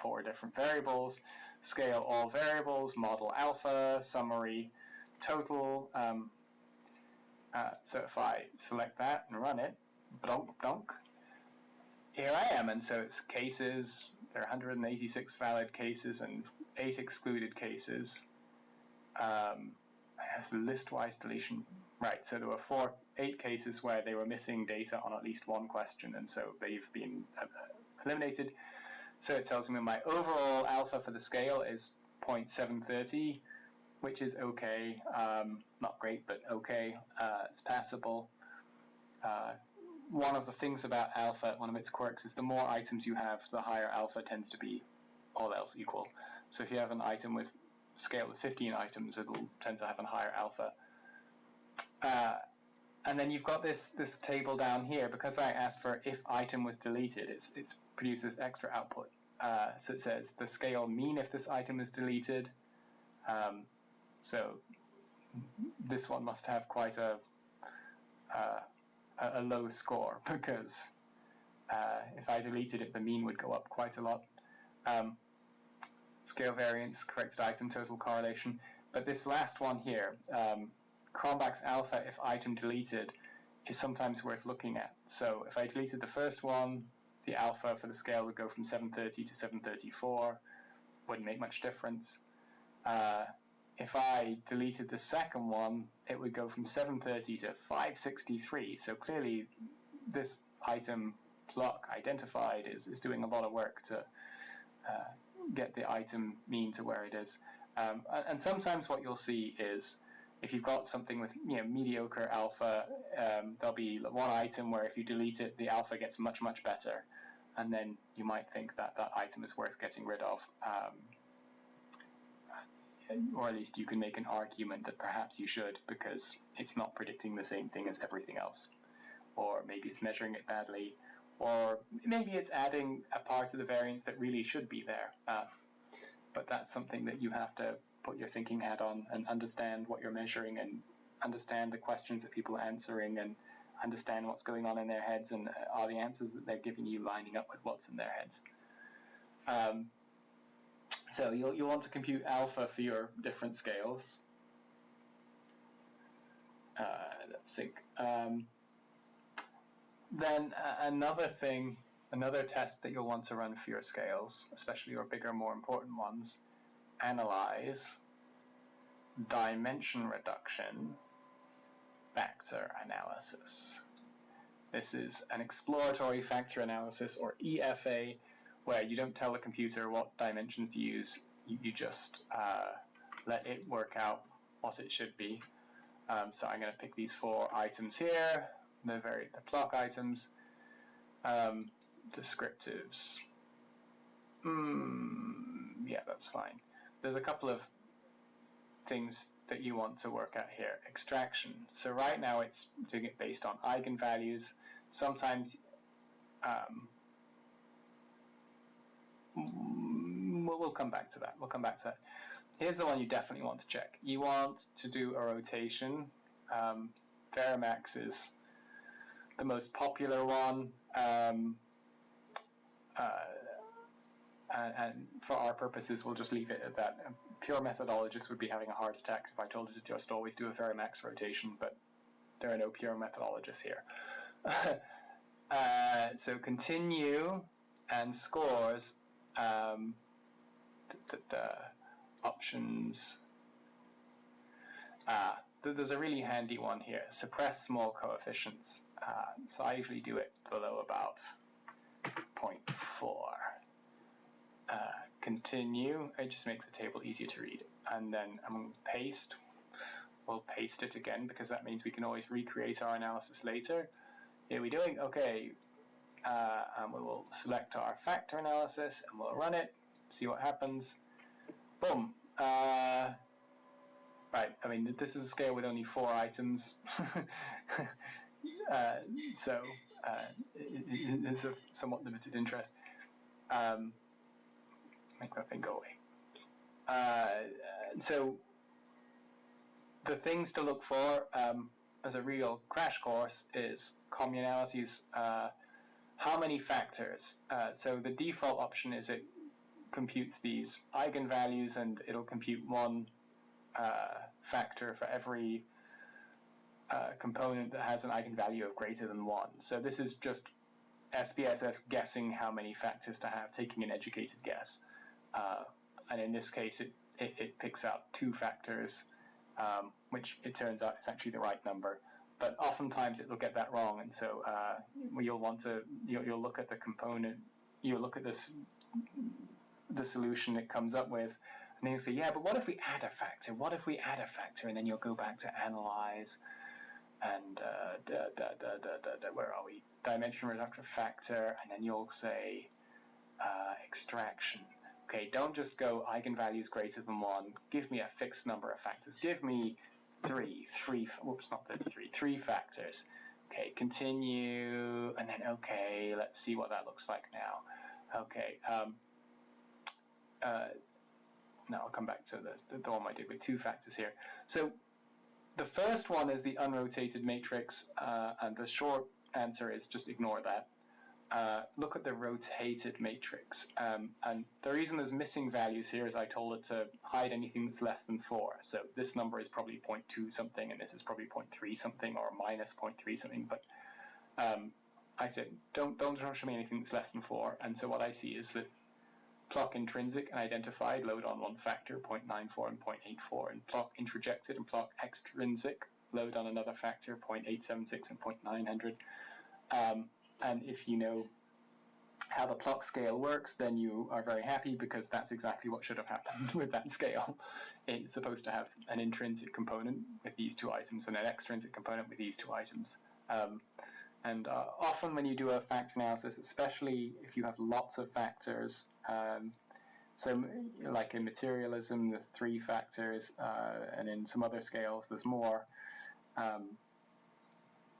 four different variables, scale all variables, model alpha, summary, total. Um, uh, so if I select that and run it, blonk, blonk, here I am. And so it's cases, there are 186 valid cases and eight excluded cases. Um, it has list-wise deletion. Right, so there were four, eight cases where they were missing data on at least one question, and so they've been uh, eliminated. So it tells me my overall alpha for the scale is 0.730, which is okay. Um, not great, but okay. Uh, it's passable. Uh, one of the things about alpha, one of its quirks, is the more items you have, the higher alpha tends to be, all else equal. So if you have an item with scale of 15 items, it'll tend to have a higher alpha. Uh, and then you've got this this table down here because I asked for if item was deleted, it's it's produces extra output. Uh, so it says the scale mean if this item is deleted, um, so this one must have quite a uh, a low score [laughs] because uh, if I deleted it, the mean would go up quite a lot. Um, scale variance, corrected item total correlation. But this last one here, um, Cronbach's alpha if item deleted, is sometimes worth looking at. So if I deleted the first one, the alpha for the scale would go from 730 to 734. Wouldn't make much difference. Uh, if I deleted the second one, it would go from 730 to 563. So clearly, this item PLOC identified is, is doing a lot of work to uh, get the item mean to where it is. Um, and sometimes what you'll see is if you've got something with you know mediocre alpha, um, there'll be one item where if you delete it, the alpha gets much much better, and then you might think that that item is worth getting rid of. Um, or at least you can make an argument that perhaps you should because it's not predicting the same thing as everything else. Or maybe it's measuring it badly, or maybe it's adding a part of the variance that really should be there. Uh, but that's something that you have to put your thinking hat on and understand what you're measuring and understand the questions that people are answering and understand what's going on in their heads and are the answers that they're giving you lining up with what's in their heads. Um, so you'll, you'll want to compute alpha for your different scales. Uh, sync. Um, then uh, another thing, another test that you'll want to run for your scales, especially your bigger, more important ones, analyze dimension reduction factor analysis. This is an exploratory factor analysis, or EFA, where you don't tell the computer what dimensions to use, you, you just uh, let it work out what it should be. Um, so I'm going to pick these four items here, the very the PLOC items, um, descriptives. Mm, yeah, that's fine. There's a couple of things that you want to work at here. Extraction. So right now it's doing it based on eigenvalues. Sometimes um, we'll, we'll come back to that. We'll come back to that. Here's the one you definitely want to check. You want to do a rotation. Um, is the most popular one. Um, uh, and, and, for our purposes, we'll just leave it at that. A pure methodologists would be having a heart attack if I told you to just always do a Varimax rotation, but there are no pure methodologists here. [laughs] uh, so continue and scores um, the, the, the options. There's a really handy one here. Suppress small coefficients. Uh, so I usually do it below about 0.4. Uh, continue. It just makes the table easier to read. And then I'm going to paste. We'll paste it again because that means we can always recreate our analysis later. Here we're doing? Okay. Uh, and we will select our factor analysis and we'll run it, see what happens. Boom. Uh, right, I mean, this is a scale with only four items. [laughs] uh, so uh, it, it's of somewhat limited interest. Um, go away. Uh, so the things to look for um, as a real crash course is communalities. Uh, how many factors? Uh, so the default option is it computes these eigenvalues and it'll compute one uh, factor for every uh, component that has an eigenvalue of greater than 1. So this is just SPSS guessing how many factors to have, taking an educated guess. Uh, and in this case, it, it, it picks out two factors, um, which it turns out is actually the right number. But oftentimes it will get that wrong, and so uh, you'll want to you'll, you'll look at the component, you'll look at this the solution it comes up with, and then you'll say, yeah, but what if we add a factor? What if we add a factor? And then you'll go back to analyze, and uh, da, da, da, where are we? Dimension reductive factor, and then you'll say uh, extraction. Okay, don't just go eigenvalues greater than one. Give me a fixed number of factors. Give me three, three, whoops, not 33, three factors. Okay, continue, and then okay, let's see what that looks like now. Okay, um, uh, now I'll come back to the, the one I did with two factors here. So the first one is the unrotated matrix, uh, and the short answer is just ignore that. Uh, look at the rotated matrix. Um, and the reason there's missing values here is I told it to hide anything that's less than 4. So this number is probably 0.2 something, and this is probably 0.3 something, or minus 0.3 something. But um, I said, don't, don't show me anything that's less than 4. And so what I see is that PLOC intrinsic and identified load on one factor, 0.94 and 0.84, and PLOC introjected and PLOC extrinsic load on another factor, 0.876 and 0.900. Um, and if you know how the PLOC scale works, then you are very happy because that's exactly what should have happened [laughs] with that scale. It's supposed to have an intrinsic component with these two items and an extrinsic component with these two items. Um, and uh, often when you do a factor analysis, especially if you have lots of factors, um, so like in materialism, there's three factors, uh, and in some other scales, there's more. Um,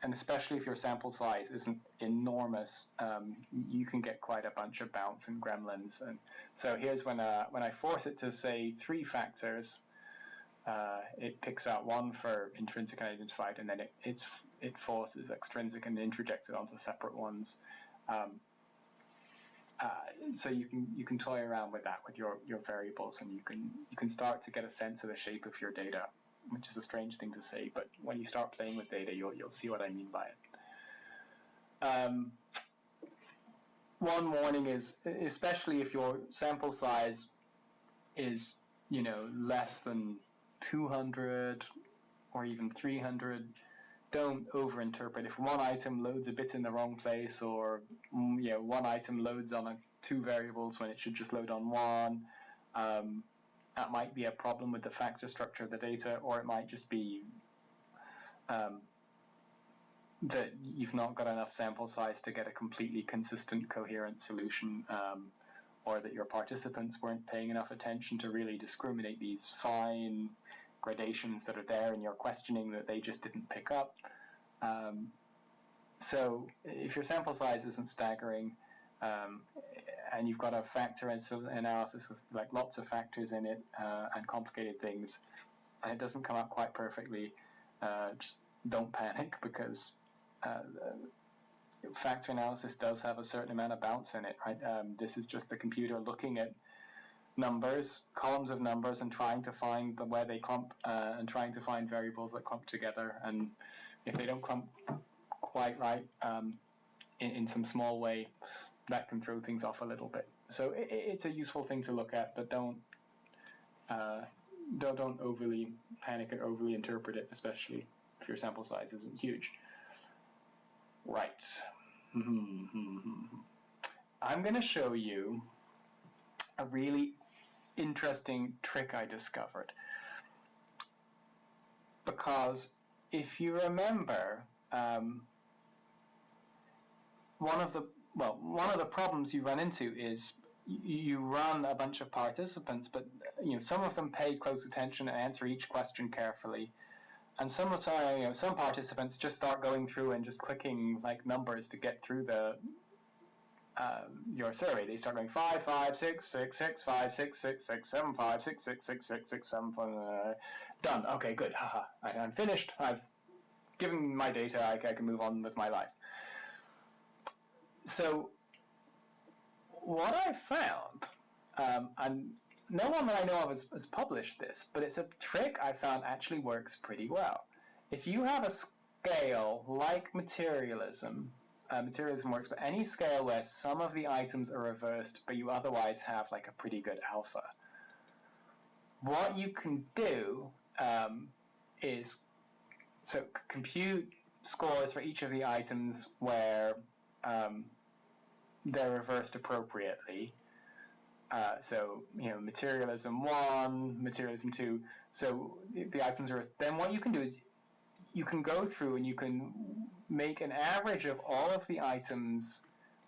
and especially if your sample size isn't enormous, um, you can get quite a bunch of bounce and gremlins. And so here's when uh, when I force it to say three factors, uh, it picks out one for intrinsic and identified, and then it it's, it forces extrinsic and introjects it onto separate ones. Um, uh, so you can you can toy around with that with your, your variables, and you can you can start to get a sense of the shape of your data which is a strange thing to say, but when you start playing with data, you'll, you'll see what I mean by it. Um, one warning is, especially if your sample size is, you know, less than 200 or even 300, don't overinterpret. If one item loads a bit in the wrong place, or mm, you know, one item loads on a, two variables when it should just load on one, um, that might be a problem with the factor structure of the data, or it might just be um, that you've not got enough sample size to get a completely consistent, coherent solution, um, or that your participants weren't paying enough attention to really discriminate these fine gradations that are there in your questioning that they just didn't pick up. Um, so if your sample size isn't staggering, um, and you've got a factor analysis with like lots of factors in it uh, and complicated things, and it doesn't come out quite perfectly, uh, just don't panic because uh, factor analysis does have a certain amount of bounce in it. Right? Um, this is just the computer looking at numbers, columns of numbers, and trying to find the, where they clump uh, and trying to find variables that clump together. And if they don't clump quite right um, in, in some small way, that can throw things off a little bit. So it, it's a useful thing to look at, but don't uh, don't don't overly panic or overly interpret it, especially if your sample size isn't huge. Right. I'm going to show you a really interesting trick I discovered. Because if you remember, um, one of the well, one of the problems you run into is you run a bunch of participants, but you know some of them pay close attention and answer each question carefully, and some of time, you know, some participants just start going through and just clicking like numbers to get through the um, your survey. They start going five, five, six, six, six, five, six, six, six, seven, five, six, six, six, six, six, seven, five, uh, done. Okay, good. Haha. I'm finished. I've given my data. I, I can move on with my life. So what I found, um, and no one that I know of has, has, published this, but it's a trick I found actually works pretty well. If you have a scale like materialism, uh, materialism works, but any scale where some of the items are reversed, but you otherwise have like a pretty good alpha, what you can do um, is so compute scores for each of the items where um, they're reversed appropriately. Uh, so, you know, materialism one, materialism two. So the, items are, then what you can do is you can go through and you can make an average of all of the items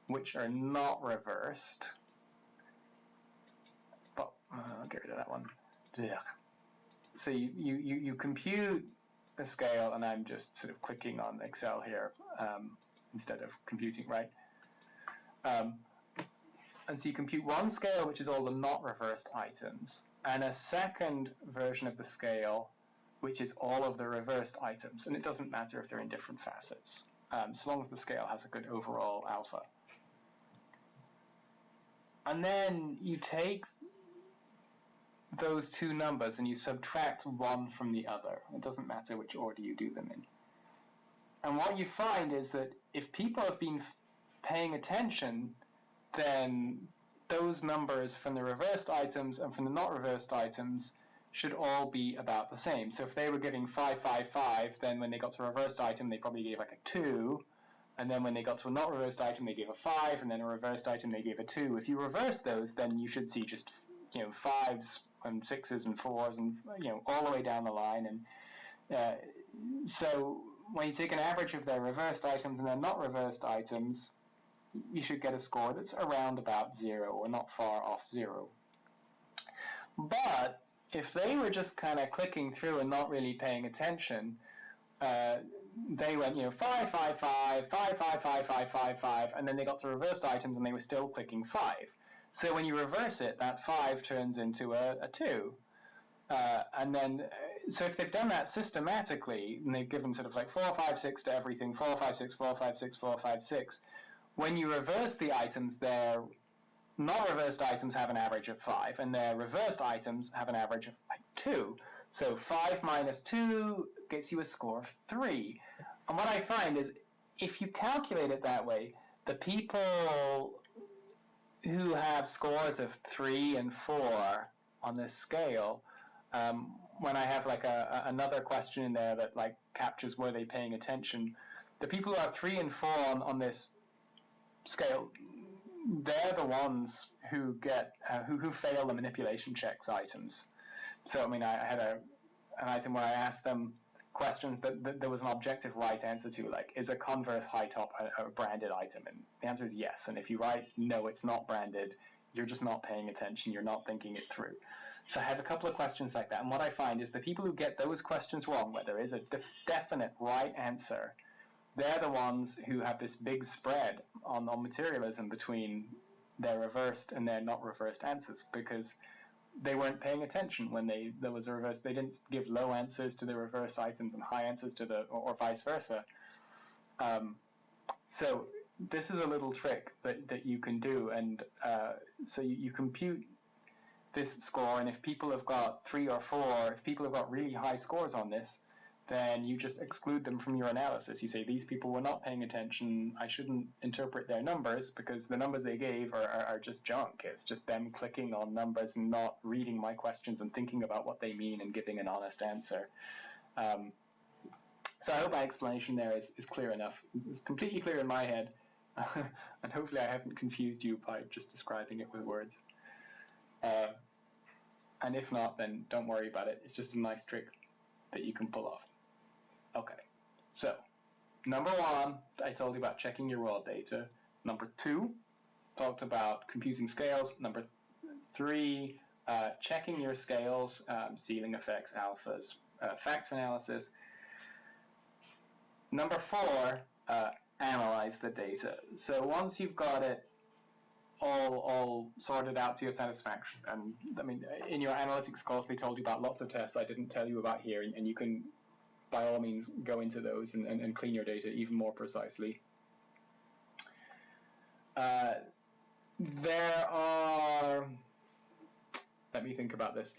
which are not reversed. But, uh, I'll get rid of that one. Yeah. So you, you, you, you compute a scale, and I'm just sort of clicking on Excel here um, instead of computing, right? Um, and so you compute one scale, which is all the not reversed items, and a second version of the scale, which is all of the reversed items. And it doesn't matter if they're in different facets, um, so long as the scale has a good overall alpha. And then you take those two numbers and you subtract one from the other. It doesn't matter which order you do them in. And what you find is that if people have been paying attention, then those numbers from the reversed items and from the not reversed items should all be about the same. So if they were giving 555, then when they got to a reversed item, they probably gave like a 2. And then when they got to a not reversed item, they gave a 5. And then a reversed item, they gave a 2. If you reverse those, then you should see just, you know, 5s and 6s and 4s and, you know, all the way down the line. And uh, so when you take an average of their reversed items and their not reversed items, you should get a score that's around about zero or not far off zero. But if they were just kind of clicking through and not really paying attention, uh, they went, you know, 5, 5, 5, 5, 5, 5, 5, 5, 5, and then they got to reversed items and they were still clicking 5. So when you reverse it, that 5 turns into a, a 2. Uh, and then, so if they've done that systematically, and they've given sort of like 4, 5, 6 to everything, 4, 5, 6, 4, 5, 6, 4, 5, 6, when you reverse the items, their not reversed items have an average of 5, and their reversed items have an average of like 2. So 5 minus 2 gets you a score of 3. And what I find is if you calculate it that way, the people who have scores of 3 and 4 on this scale, um, when I have like a, a, another question in there that like captures were they paying attention, the people who have 3 and 4 on, on this scale, they're the ones who get uh, who who fail the manipulation checks items. So I mean, I, I had a an item where I asked them questions that, that, there was an objective right answer to, like is a Converse high top a, a branded item? And the answer is yes. And if you write no, it's not branded, you're just not paying attention. You're not thinking it through. So I have a couple of questions like that. And what I find is the people who get those questions wrong, where there is a def definite right answer, they're the ones who have this big spread on, on materialism between their reversed and their not reversed answers because they weren't paying attention when they there was a reverse. They didn't give low answers to the reverse items and high answers to the, or, or vice versa. Um, so this is a little trick that, that you can do, and uh, so you, you compute this score, and if people have got three or four, if people have got really high scores on this, then you just exclude them from your analysis. You say these people were not paying attention. I shouldn't interpret their numbers because the numbers they gave are, are, are, just junk. It's just them clicking on numbers and not reading my questions and thinking about what they mean and giving an honest answer. Um, so I hope my explanation there is, is clear enough. It's completely clear in my head, [laughs] and hopefully I haven't confused you by just describing it with words. Uh, and if not, then don't worry about it. It's just a nice trick that you can pull off. Okay, so number one, I told you about checking your raw data. Number two, talked about computing scales. Number three, uh, checking your scales, um, ceiling effects, alphas, uh, factor analysis. Number four, uh, analyze the data. So once you've got it all all sorted out to your satisfaction, and I mean, in your analytics course, they told you about lots of tests I didn't tell you about here, and, and you can by all means go into those and, and, and clean your data even more precisely. Uh, there are, let me think about this.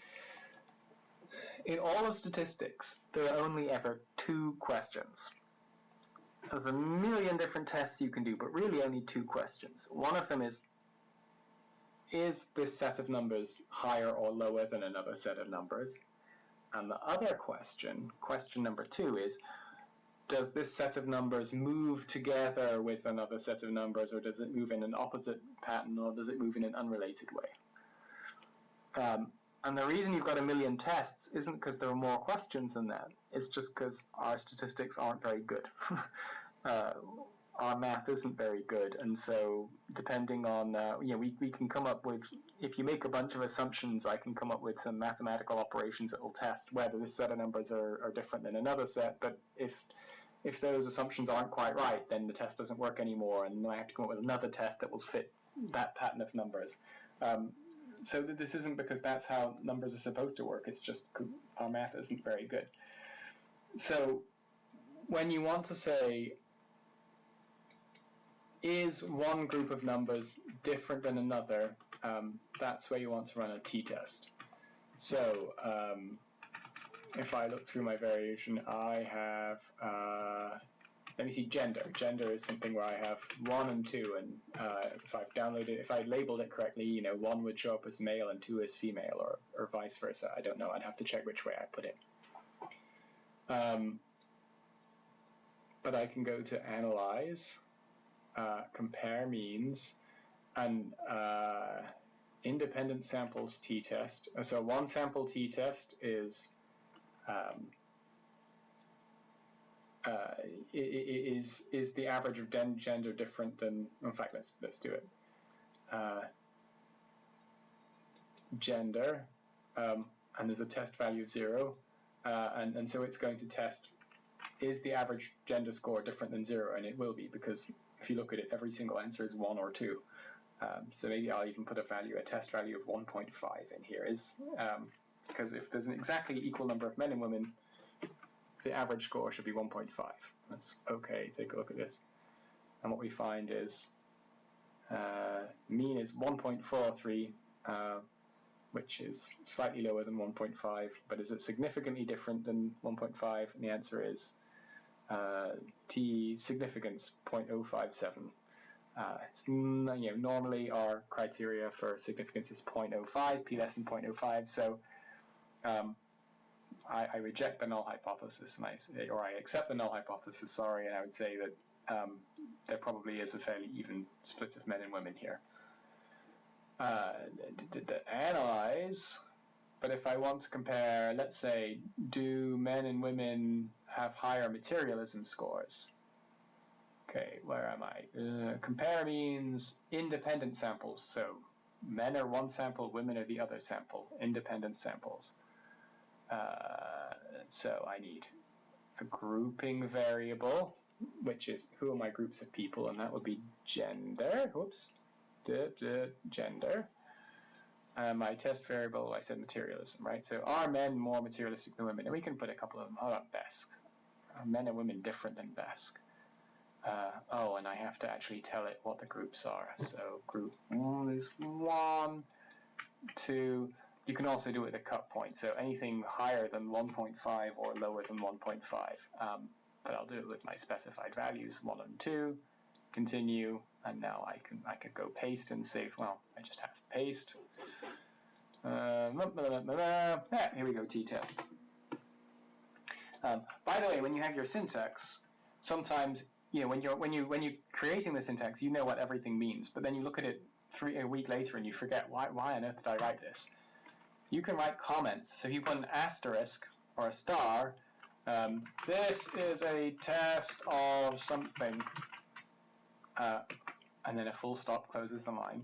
In all of statistics, there are only ever two questions. There's a million different tests you can do, but really only two questions. One of them is, is this set of numbers higher or lower than another set of numbers? And the other question, question number two, is does this set of numbers move together with another set of numbers, or does it move in an opposite pattern, or does it move in an unrelated way? Um, and the reason you've got a million tests isn't because there are more questions than that. It's just because our statistics aren't very good. [laughs] uh, our math isn't very good, and so depending on uh, you know we, we can come up with if you make a bunch of assumptions, I can come up with some mathematical operations that will test whether this set of numbers are, are different than another set. But if if those assumptions aren't quite right, then the test doesn't work anymore, and then I have to come up with another test that will fit that pattern of numbers. Um, so this isn't because that's how numbers are supposed to work. It's just our math isn't very good. So when you want to say is one group of numbers different than another, um, that's where you want to run a t-test. So um, if I look through my variation, I have, uh, let me see, gender. Gender is something where I have one and two, and uh, if I've downloaded, if I labeled it correctly, you know, one would show up as male and two as female, or, or vice versa. I don't know. I'd have to check which way I put it. Um, but I can go to Analyze, uh, compare means, and uh, independent samples t-test. Uh, so one sample t-test is um, uh, is is the average of gender different than? In fact, let's let's do it. Uh, gender, um, and there's a test value of zero, uh, and and so it's going to test is the average gender score different than zero, and it will be because if you look at it, every single answer is one or two. Um, so maybe I'll even put a value, a test value of 1.5 in here, is um, because if there's an exactly equal number of men and women, the average score should be 1.5. That's okay. Take a look at this, and what we find is uh, mean is 1.43, uh, which is slightly lower than 1.5, but is it significantly different than 1.5? And the answer is uh, T significance 0.057. Uh, you know, normally our criteria for significance is 0.05, p less than 0.05, so um, I, I, reject the null hypothesis, and I or I accept the null hypothesis, sorry, and I would say that um, there probably is a fairly even split of men and women here. Uh, analyze, but if I want to compare, let's say, do men and women have higher materialism scores? Okay, where am I? Uh, compare means independent samples. So men are one sample, women are the other sample, independent samples. Uh, so I need a grouping variable, which is who are my groups of people, and that would be gender. Whoops, duh, duh, gender. Uh, my test variable, I said materialism, right? So are men more materialistic than women? And we can put a couple of them. How about BESC? Men and women different than BESC? Uh, oh, and I have to actually tell it what the groups are. So group one is one, two. You can also do it with a cut point. So anything higher than 1.5 or lower than 1.5. Um, but I'll do it with my specified values, one and two. Continue, and now I can I can go paste and save. Well, I just have paste. Uh, blah, blah, blah, here we go, t-test. Um, by the way, when you have your syntax, sometimes you know when you're when you when you're creating the syntax, you know what everything means, but then you look at it three a week later and you forget why why on earth did I write this? You can write comments. So if you put an asterisk or a star, um, this is a test of something, uh, and then a full stop closes the line.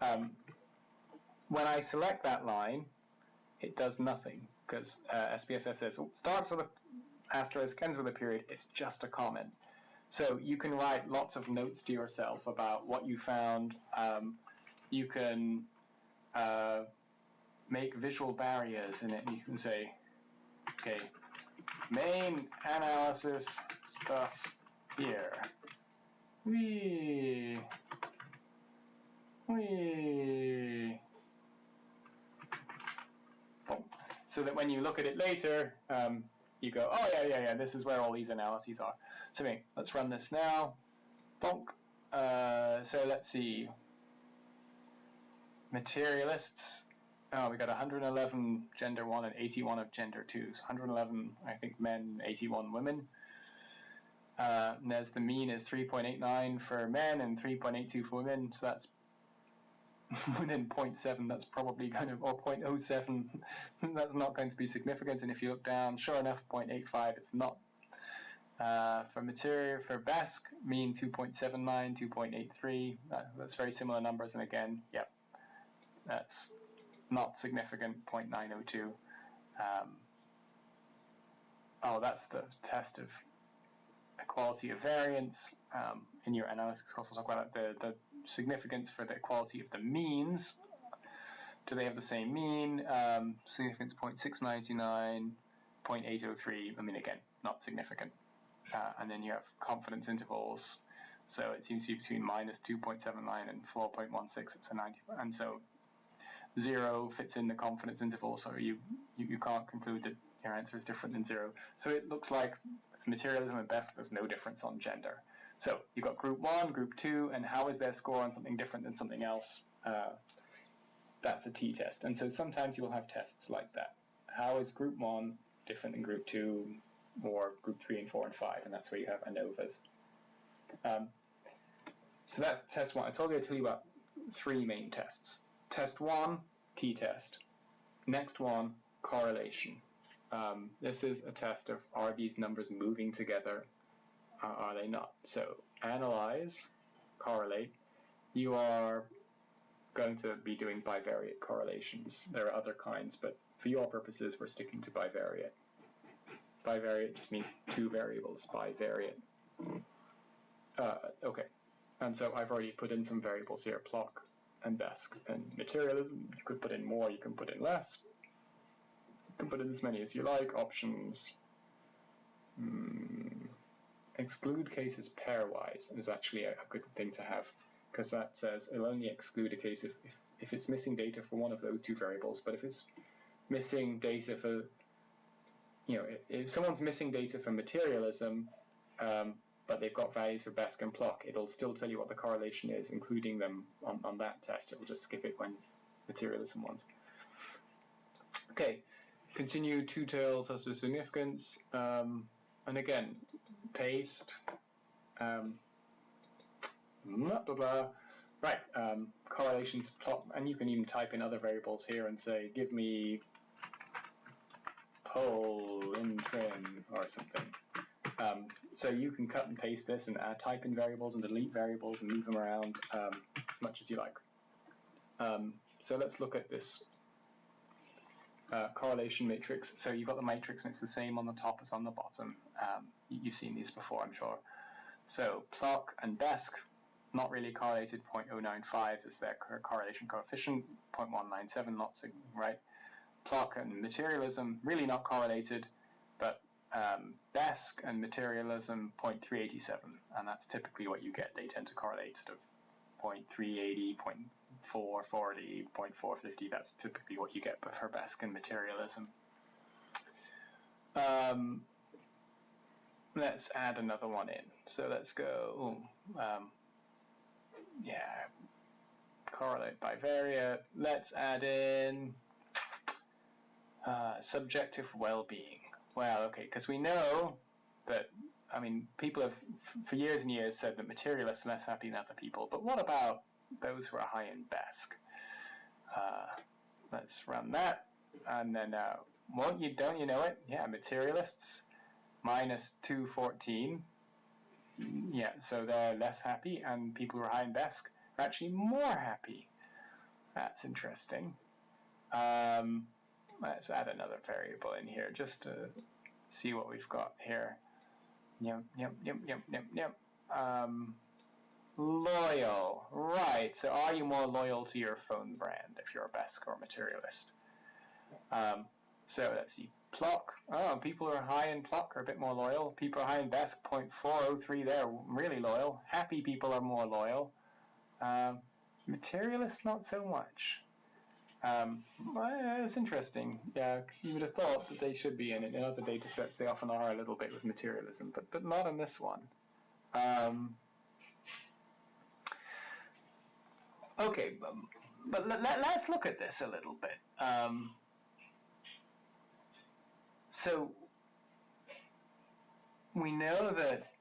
Um, when I select that line, it does nothing because uh, SPSS says oh, starts with a asterisk, ends with a period. It's just a comment. So you can write lots of notes to yourself about what you found. Um, you can uh, make visual barriers in it. You can say, okay, main analysis stuff here. Wee. So that when you look at it later, um, you go, oh yeah, yeah, yeah, this is where all these analyses are. So okay, let's run this now. Bonk. Uh, so let's see. Materialists. Oh, we got 111 gender 1 and 81 of gender 2. So 111, I think, men, 81 women. Uh, and there's the mean is 3.89 for men and 3.82 for women. So that's [laughs] within 0.7. That's probably kind of, or 0.07. [laughs] that's not going to be significant. And if you look down, sure enough, 0.85. It's not uh, for material, for BESC, mean 2.79, 2.83, uh, that's very similar numbers, and again, yep, that's not significant, 0.902. Um, oh, that's the test of equality of variance. Um, in your analysis we'll talk about the, the significance for the equality of the means. Do they have the same mean? Um, significance 0.699, 0.803, I mean, again, not significant uh, and then you have confidence intervals. So it seems to be between minus 2.79 and 4.16. It's a 90, and so zero fits in the confidence interval. So you, you, you can't conclude that your answer is different than zero. So it looks like materialism and BESC. there's no difference on gender. So you've got group one, group two, and how is their score on something different than something else? Uh, that's a t-test. And so sometimes you will have tests like that. How is group one different than group two? or group 3 and 4 and 5, and that's where you have ANOVAs. Um, so that's test 1. I told you I'd tell you about three main tests. Test 1, t-test. Next one, correlation. Um, this is a test of are these numbers moving together, are they not? So analyze, correlate. You are going to be doing bivariate correlations. There are other kinds, but for your purposes, we're sticking to bivariate bivariate just means two variables bivariate. Uh, okay, and so I've already put in some variables here, PLOC and BESC. And materialism, you could put in more, you can put in less. You can put in as many as you like, options. Mm, exclude cases pairwise is actually a, a good thing to have because that says it'll only exclude a case if, if, if it's missing data for one of those two variables, but if it's missing data for you know, if, if someone's missing data for materialism, um, but they've got values for BESC and PLOC, it'll still tell you what the correlation is, including them on, on that test. It'll just skip it when materialism wants. Okay, continue two-tailed test of significance. Um, and again, paste. Um, blah, blah, blah. Right, um, correlations plot, and you can even type in other variables here and say, give me hole in trim or something. Um, so you can cut and paste this and type in variables and delete variables and move them around um, as much as you like. Um, so let's look at this uh, correlation matrix. So you've got the matrix and it's the same on the top as on the bottom. Um, you've seen these before, I'm sure. So PLOC and BESC, not really correlated, 0.095 is their correlation coefficient, 0.197 not right. PLOC and materialism, really not correlated, but um, BESC and materialism 0.387, and that's typically what you get. They tend to correlate sort of 0.380, 0.440, 0.450. That's typically what you get for and materialism. Um, let's add another one in. So let's go, um, yeah, correlate bivariate. Let's add in uh, subjective well-being. Well, okay, because we know that, I mean, people have for years and years said that materialists are less happy than other people, but what about those who are high in BESC? Uh, let's run that, and then, uh, won't you, don't you know it? Yeah, materialists, minus 214, yeah, so they're less happy, and people who are high in BESC are actually more happy. That's interesting. Um, let's add another variable in here just to see what we've got here. Yep, yep, yep, yep, yep, yep. Um, loyal, right. So are you more loyal to your phone brand if you're a BESC or materialist? Um, so let's see. PLOC. Oh, people who are high in PLOC are a bit more loyal. People are high in BESC, 0.403 there, really loyal. Happy people are more loyal. Um, materialists, not so much. Um, well, it's interesting. Yeah, you would have thought that they should be in it. In other data sets, they often are a little bit with materialism, but but not in this one. Um, okay, but, but let, us look at this a little bit. Um, so we know that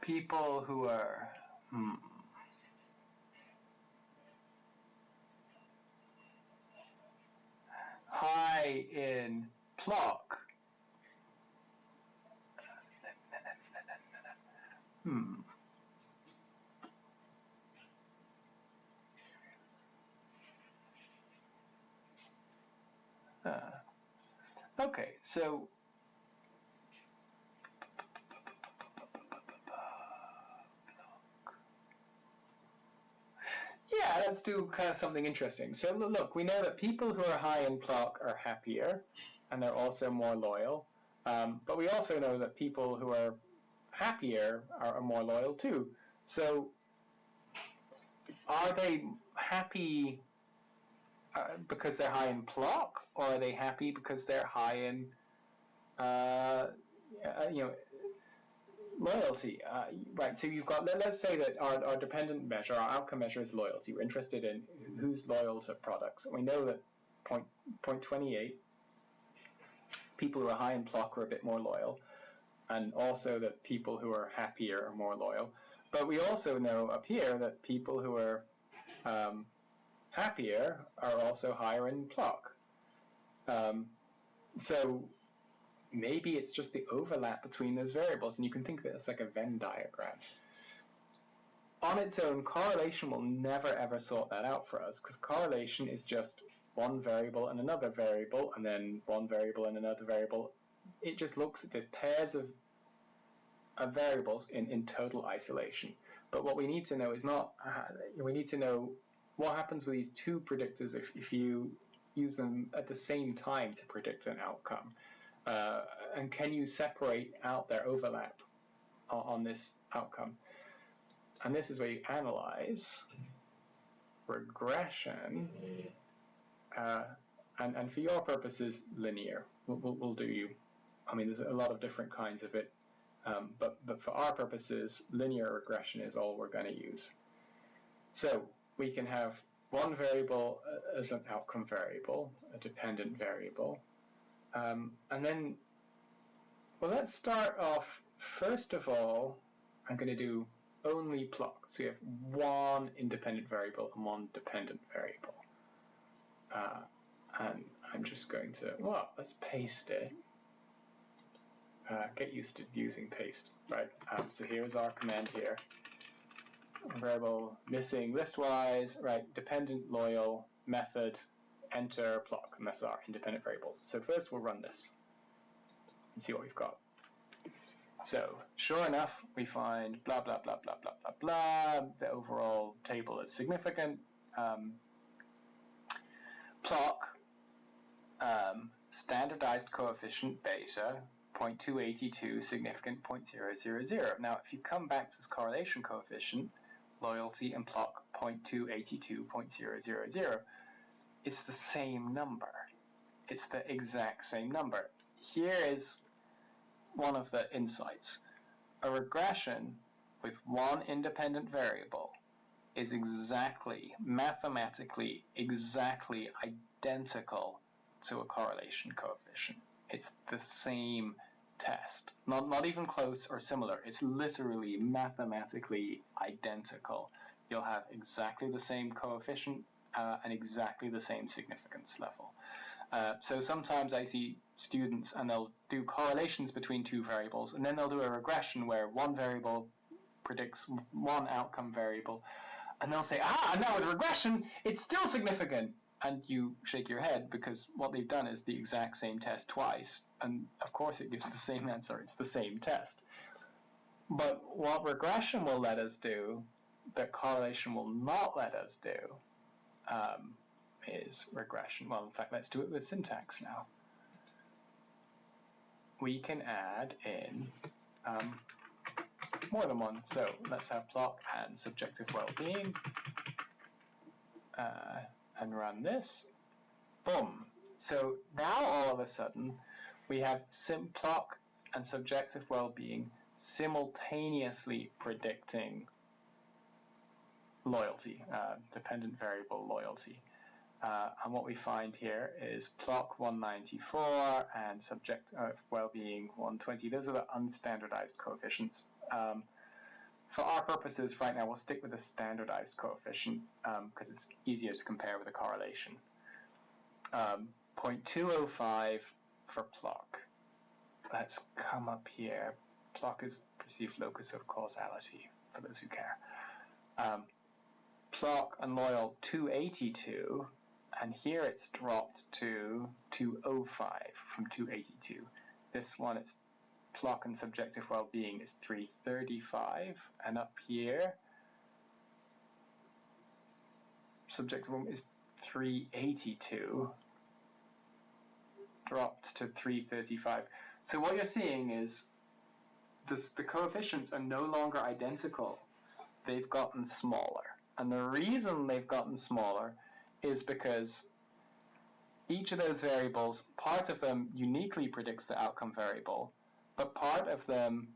people who are hmm, high in PLOC. Hmm. Uh, okay, so yeah, let's do kind of something interesting. So look, we know that people who are high in PLOC are happier, and they're also more loyal. Um, but we also know that people who are happier are, are more loyal too. So are they happy uh, because they're high in PLOC, or are they happy because they're high in, uh, you know, loyalty, uh, right? So you've got let, us say that our, our dependent measure, our outcome measure is loyalty. We're interested in who's loyal to products. We know that point point twenty eight people who are high in PLOC are a bit more loyal, and also that people who are happier are more loyal. But we also know up here that people who are um, happier are also higher in PLOC. Um, so maybe it's just the overlap between those variables, and you can think of it as like a Venn diagram. On its own, correlation will never ever sort that out for us, because correlation is just one variable and another variable, and then one variable and another variable. It just looks at the pairs of, of variables in, in total isolation. But what we need to know is not, uh, we need to know what happens with these two predictors if, if you use them at the same time to predict an outcome. Uh, and can you separate out their overlap on, on this outcome? And this is where you analyze regression, uh, and, and for your purposes, linear. We'll, we'll, we'll, do you. I mean, there's a lot of different kinds of it, um, but, but for our purposes, linear regression is all we're going to use. So we can have one variable as an outcome variable, a dependent variable, um, and then, well, let's start off, first of all, I'm going to do only PLOC. So you have one independent variable and one dependent variable. Uh, and I'm just just going to, well, let's paste it. Uh, get used to using paste, right? Um, so here's our command here. Variable missing listwise, right? Dependent loyal method enter PLOC, and that's our independent variables. So first we'll run this and see what we've got. So sure enough, we find blah, blah, blah, blah, blah, blah, blah. The overall table is significant. Um, PLOC, um, standardized coefficient beta, 0.282, significant 0.000. Now, if you come back to this correlation coefficient, loyalty and PLOC 0.282, 0.000, it's the same number. It's the exact same number. Here is one of the insights. A regression with one independent variable is exactly, mathematically, exactly identical to a correlation coefficient. It's the same test. Not, not even close or similar. It's literally mathematically identical. You'll have exactly the same coefficient uh, and exactly the same significance level. Uh, so sometimes I see students and they'll do correlations between two variables and then they'll do a regression where one variable predicts one outcome variable and they'll say, ah, now with regression, it's still significant. And you shake your head because what they've done is the exact same test twice. And of course, it gives the same answer. It's the same test. But what regression will let us do, that correlation will not let us do, um, is regression. Well, in fact, let's do it with syntax now. We can add in um, more than one. So let's have PLOC and subjective well-being uh, and run this. Boom. So now all of a sudden we have sim and subjective well-being simultaneously predicting loyalty, uh, dependent variable loyalty. Uh, and what we find here is PLOC 194 and subject of well-being 120. Those are the unstandardized coefficients. Um, for our purposes right now, we'll stick with a standardized coefficient because um, it's easier to compare with a correlation. Um, 0.205 for PLOC. Let's come up here. PLOC is perceived locus of causality, for those who care. Um, PLOC and loyal 282, and here it's dropped to 205 from 282. This one, it's PLOC and subjective well-being is 335, and up here, subjective well is 382, dropped to 335. So what you're seeing is this, the coefficients are no longer identical. They've gotten smaller. And the reason they've gotten smaller is because each of those variables, part of them uniquely predicts the outcome variable, but part of them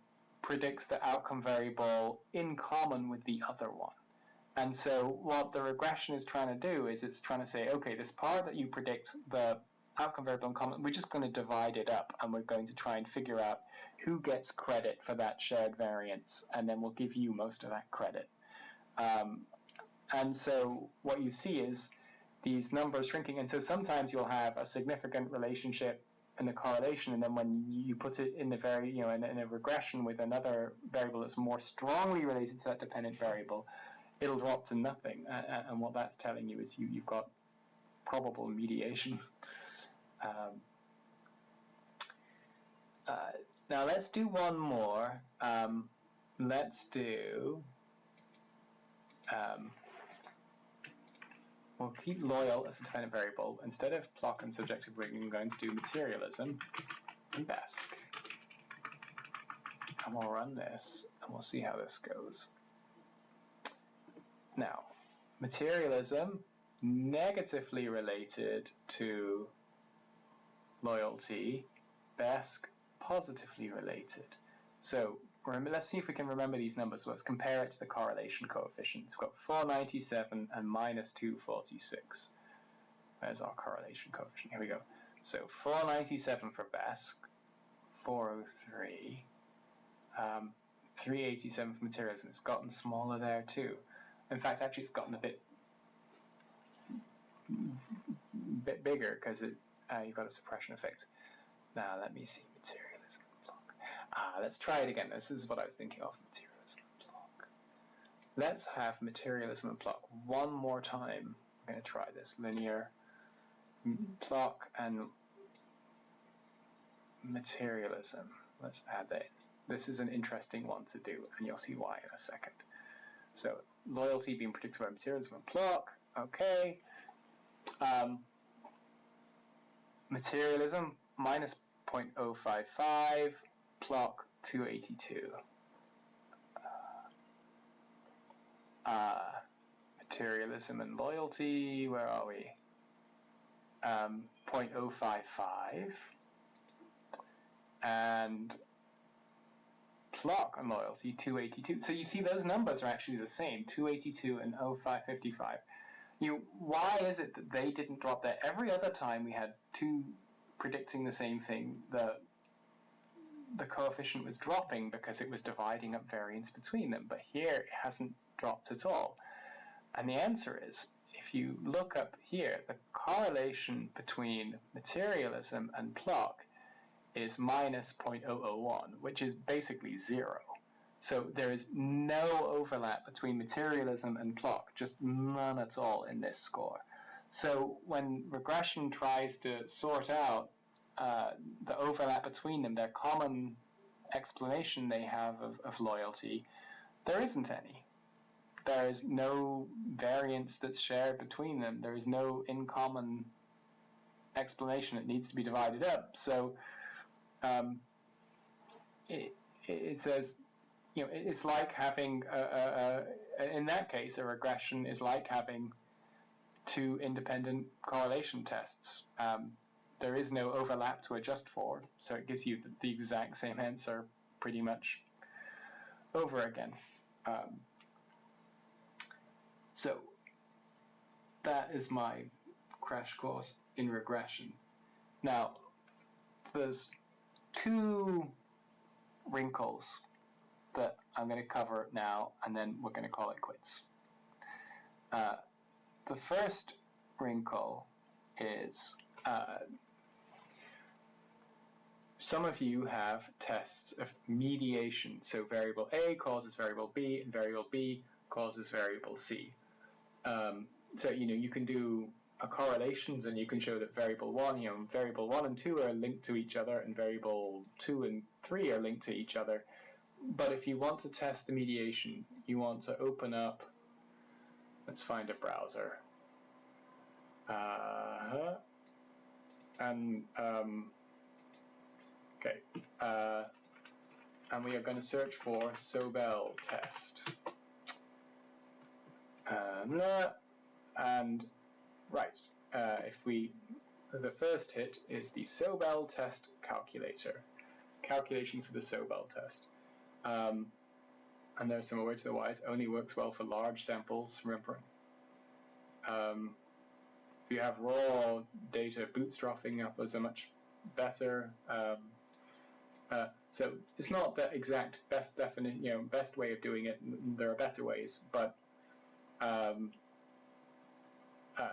predicts the outcome variable in common with the other one. And so what the regression is trying to do is it's trying to say, okay, this part that you predict the outcome variable in common, we're just going to divide it up and we're going to try and figure out who gets credit for that shared variance, and then we'll give you most of that credit. Um, and so what you see is these numbers shrinking, and so sometimes you'll have a significant relationship in the correlation, and then when you put it in the very, you know, in, in, a regression with another variable that's more strongly related to that dependent variable, it'll drop to nothing. Uh, and what that's telling you is you, you've got probable mediation. Um, uh, now let's do one more. Um, let's do. Um, we'll keep loyal as a dependent variable. Instead of PLOC and subjective weighting, I'm going to do materialism and BESC. And we'll run this, and we'll see how this goes. Now, materialism negatively related to loyalty, BESC positively related. So let's see if we can remember these numbers. Let's compare it to the correlation coefficients. We've got 497 and minus 246. There's our correlation coefficient. Here we go. So 497 for BESC, 403, um, 387 for materialism. It's gotten smaller there too. In fact, actually, it's gotten a bit bit bigger because uh, you've got a suppression effect. Now let me see and. Ah, let's try it again. This is what I was thinking of, materialism and PLOC. Let's have materialism and PLOC one more time. I'm going to try this linear PLOC and materialism. Let's add that in. This is an interesting one to do, and you'll see why in a second. So loyalty being predicted by materialism and PLOC. Okay. Um, materialism minus 0.055, PLOC 282. Uh, materialism and loyalty, where are we? Um, 0.055 and PLOC and loyalty 282. So you see those numbers are actually the same, 282 and 0555. You, why is it that they didn't drop there? Every other time we had two predicting the same thing, the the coefficient was dropping because it was dividing up variance between them. But here it hasn't dropped at all. And the answer is, if you look up here, the correlation between materialism and PLOC is minus 0.001, which is basically zero. So there is no overlap between materialism and PLOC, just none at all in this score. So when regression tries to sort out uh, the overlap between them, their common explanation they have of, of loyalty, there isn't any. There is no variance that's shared between them. There is no in common explanation. that needs to be divided up. So um, it, it says, you know, it's like having, a, a, a, in that case, a regression is like having two independent correlation tests. Um, there is no overlap to adjust for, so it gives you the, the exact same answer pretty much over again. Um, so that is my crash course in regression. Now, there's two wrinkles that I'm going to cover now, and then we're going to call it quits. Uh, the first wrinkle is uh, some of you have tests of mediation. So variable A causes variable B, and variable B causes variable C. Um, so you know you can do correlations and you can show that variable 1, you know, variable 1 and 2 are linked to each other and variable 2 and 3 are linked to each other. But if you want to test the mediation, you want to open up, let's find a browser. Uh, and, um, okay, uh, and we are going to search for Sobel test. Um, and Right. Uh, if we, the first hit is the Sobel test calculator. Calculation for the Sobel test. Um, and there's some way to the wise. Only works well for large samples, remember. Um, if you have raw data, bootstrapping up was a much better. Um, uh, so it's not the exact best definite, you know, best way of doing it. There are better ways, but um, uh,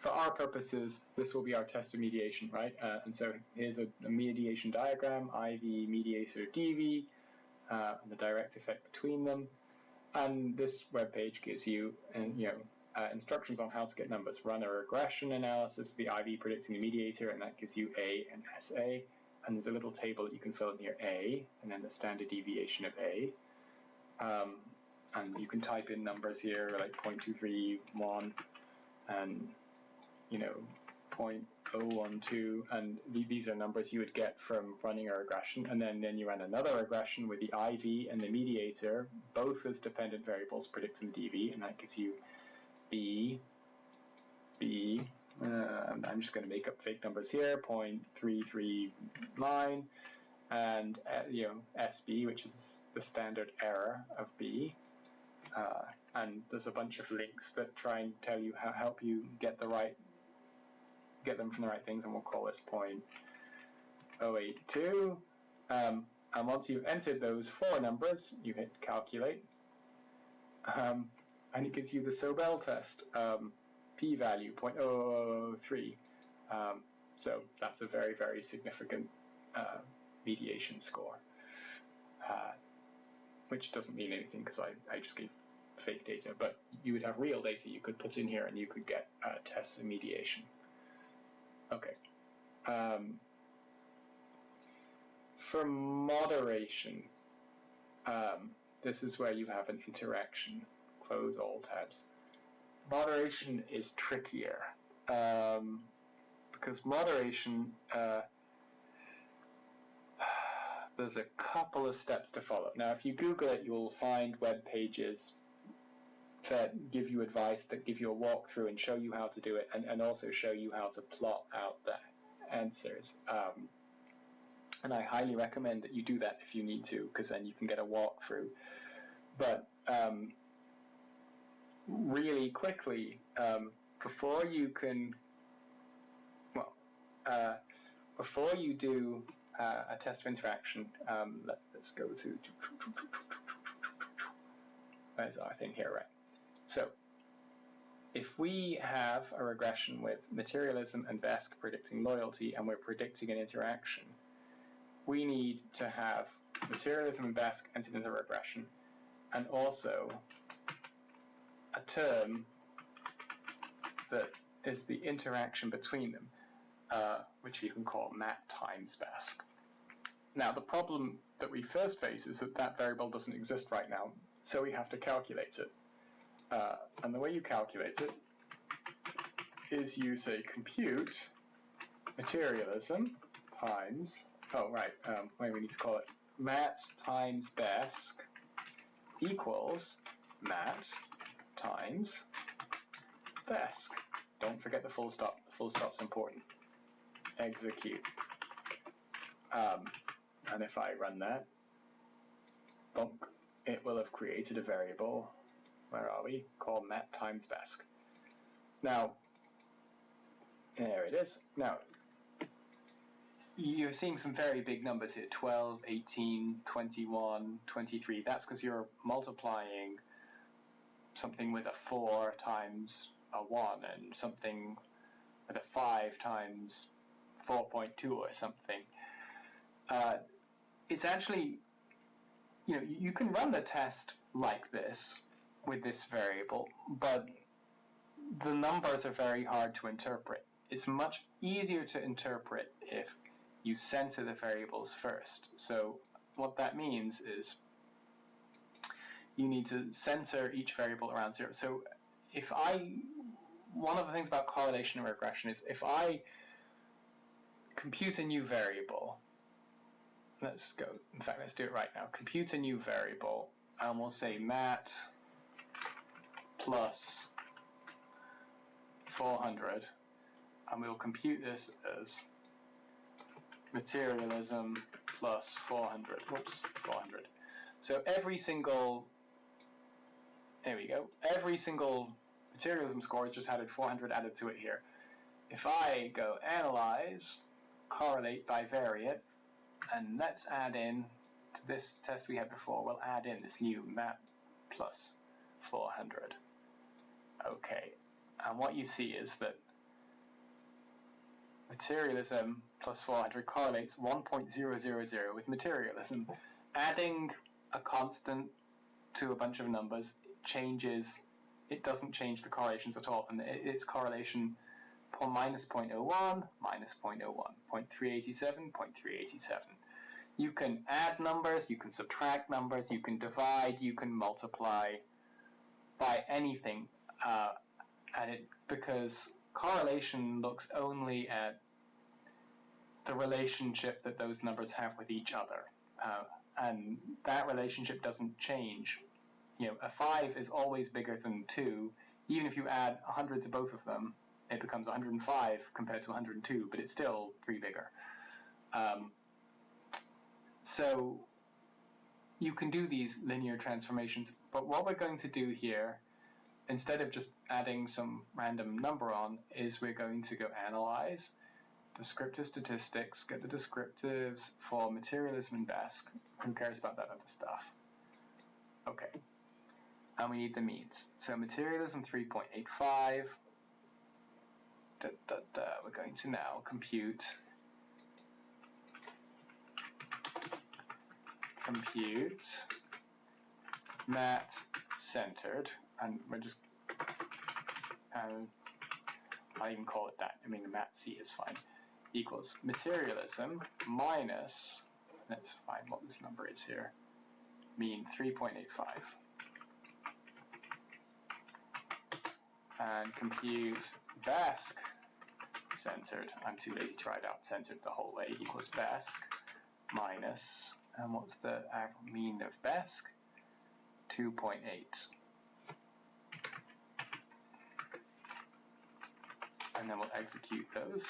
for our purposes, this will be our test of mediation, right? Uh, and so here's a, a, mediation diagram, IV, mediator, DV, uh, and the direct effect between them. And this web page gives you, and you know, uh, instructions on how to get numbers. Run a regression analysis of the IV predicting the mediator, and that gives you A and SA. And there's a little table that you can fill in here, A, and then the standard deviation of A. Um, and you can type in numbers here like 0.231 and you know 0.012 and th these are numbers you would get from running a regression and then then you run another regression with the IV and the mediator both as dependent variables predicting DV and that gives you B B uh, I'm just going to make up fake numbers here 0.339 and uh, you know SB which is the standard error of B. Uh, and there's a bunch of links that try and tell you how help you get the right get them from the right things and we'll call this point 082 um, and once you've entered those four numbers you hit calculate. Um, and it gives you the Sobel test. Um, p-value 0.003 um, So that's a very, very significant uh, mediation score, uh, which doesn't mean anything because I, I just gave fake data, but you would have real data you could put in here and you could get uh, tests and mediation. Okay. Um, for moderation, um, this is where you have an interaction. Close all tabs. Moderation is trickier um, because moderation, uh, [sighs] there's a couple of steps to follow. Now, if you Google it, you'll find web pages that give you advice, that give you a walkthrough and show you how to do it, and, and also show you how to plot out the answers. Um, and I highly recommend that you do that if you need to, because then you can get a walkthrough. But um, really quickly, um, before you can, well, uh, before you do uh, a test of interaction, um, let, us go to, where's our thing here, right? So, if we have a regression with materialism and BESC predicting loyalty, and we're predicting an interaction, we need to have materialism and BESC entered into regression, and also a term that is the interaction between them, uh, which you can call mat times BESC. Now, the problem that we first face is that that variable doesn't exist right now, so we have to calculate it. Uh, and the way you calculate it is you say compute materialism times Oh, right. Um, wait, we need to call it mat times BESC equals mat times BESC. Don't forget the full stop. The full stop's important. Execute. Um, and if I run that, it will have created a variable. Where are we? Called mat times BESC. Now, there it is. Now, you're seeing some very big numbers here 12, 18, 21, 23. That's because you're multiplying something with a 4 times a 1 and something with a 5 times 4.2 or something. Uh, it's actually, you know, you can run the test like this with this variable, but the numbers are very hard to interpret. It's much easier to interpret if you center the variables first. So what that means is you need to center each variable around zero. So if I, one of the things about correlation and regression is if I compute a new variable, let's go, in fact, let's do it right now. Compute a new variable, and we'll say mat plus 400, and we'll compute this as materialism plus 400. Whoops, 400. So every single, there we go, every single materialism score has just added 400 added to it here. If I go analyze, correlate bivariate, and let's add in to this test we had before, we'll add in this new map plus 400. Okay, and what you see is that materialism plus 400 correlates 1.000 with materialism. Adding a constant to a bunch of numbers changes, it doesn't change the correlations at all, and its correlation minus 0.01, minus 0.01, 0.387, 0.387. You can add numbers, you can subtract numbers, you can divide, you can multiply by anything, uh, and it because correlation looks only at the relationship that those numbers have with each other. Uh, and that relationship doesn't change. You know, a 5 is always bigger than 2. Even if you add 100 to both of them, it becomes 105 compared to 102, but it's still 3 bigger. Um, so you can do these linear transformations, but what we're going to do here, instead of just adding some random number on, is we're going to go analyze, descriptive statistics, get the descriptives for materialism and BESC. Who cares about that other stuff? Okay. And we need the means. So materialism 3.85, da, da, da. we're going to now compute compute mat centered, and we're just um, I even call it that. I mean, the mat C is fine. Equals materialism minus. Let's find what this number is here. Mean 3.85. And compute BESC centered. I'm too lazy to write out centered the whole way. Equals BESC minus and what's the mean of BESC? 2.8. And then we'll execute those.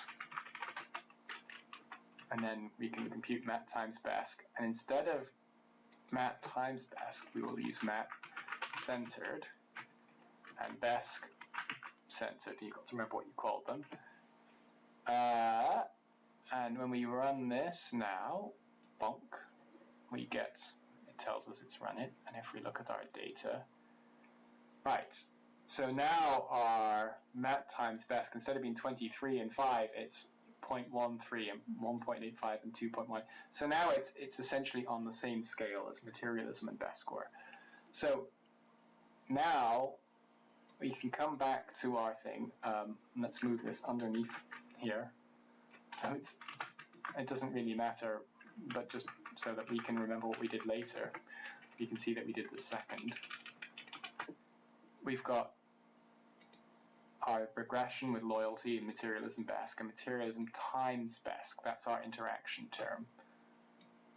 And then we can compute mat times BESC. And instead of mat times BESC, we will use mat centered and BESC centered. You've got to remember what you called them. Uh, and when we run this now, bonk, we get, it tells us it's run it, and if we look at our data, right, so now our mat times BESC, instead of being 23 and 5, it's 0.13 and 1.85 and 2.1. So now it's, it's essentially on the same scale as materialism and BESC score. So now we can come back to our thing. Um, let's move this underneath here. So it's, it doesn't really matter, but just so that we can remember what we did later. You can see that we did the second. We've got our regression with loyalty and materialism BESC, and materialism times BESC. That's our interaction term.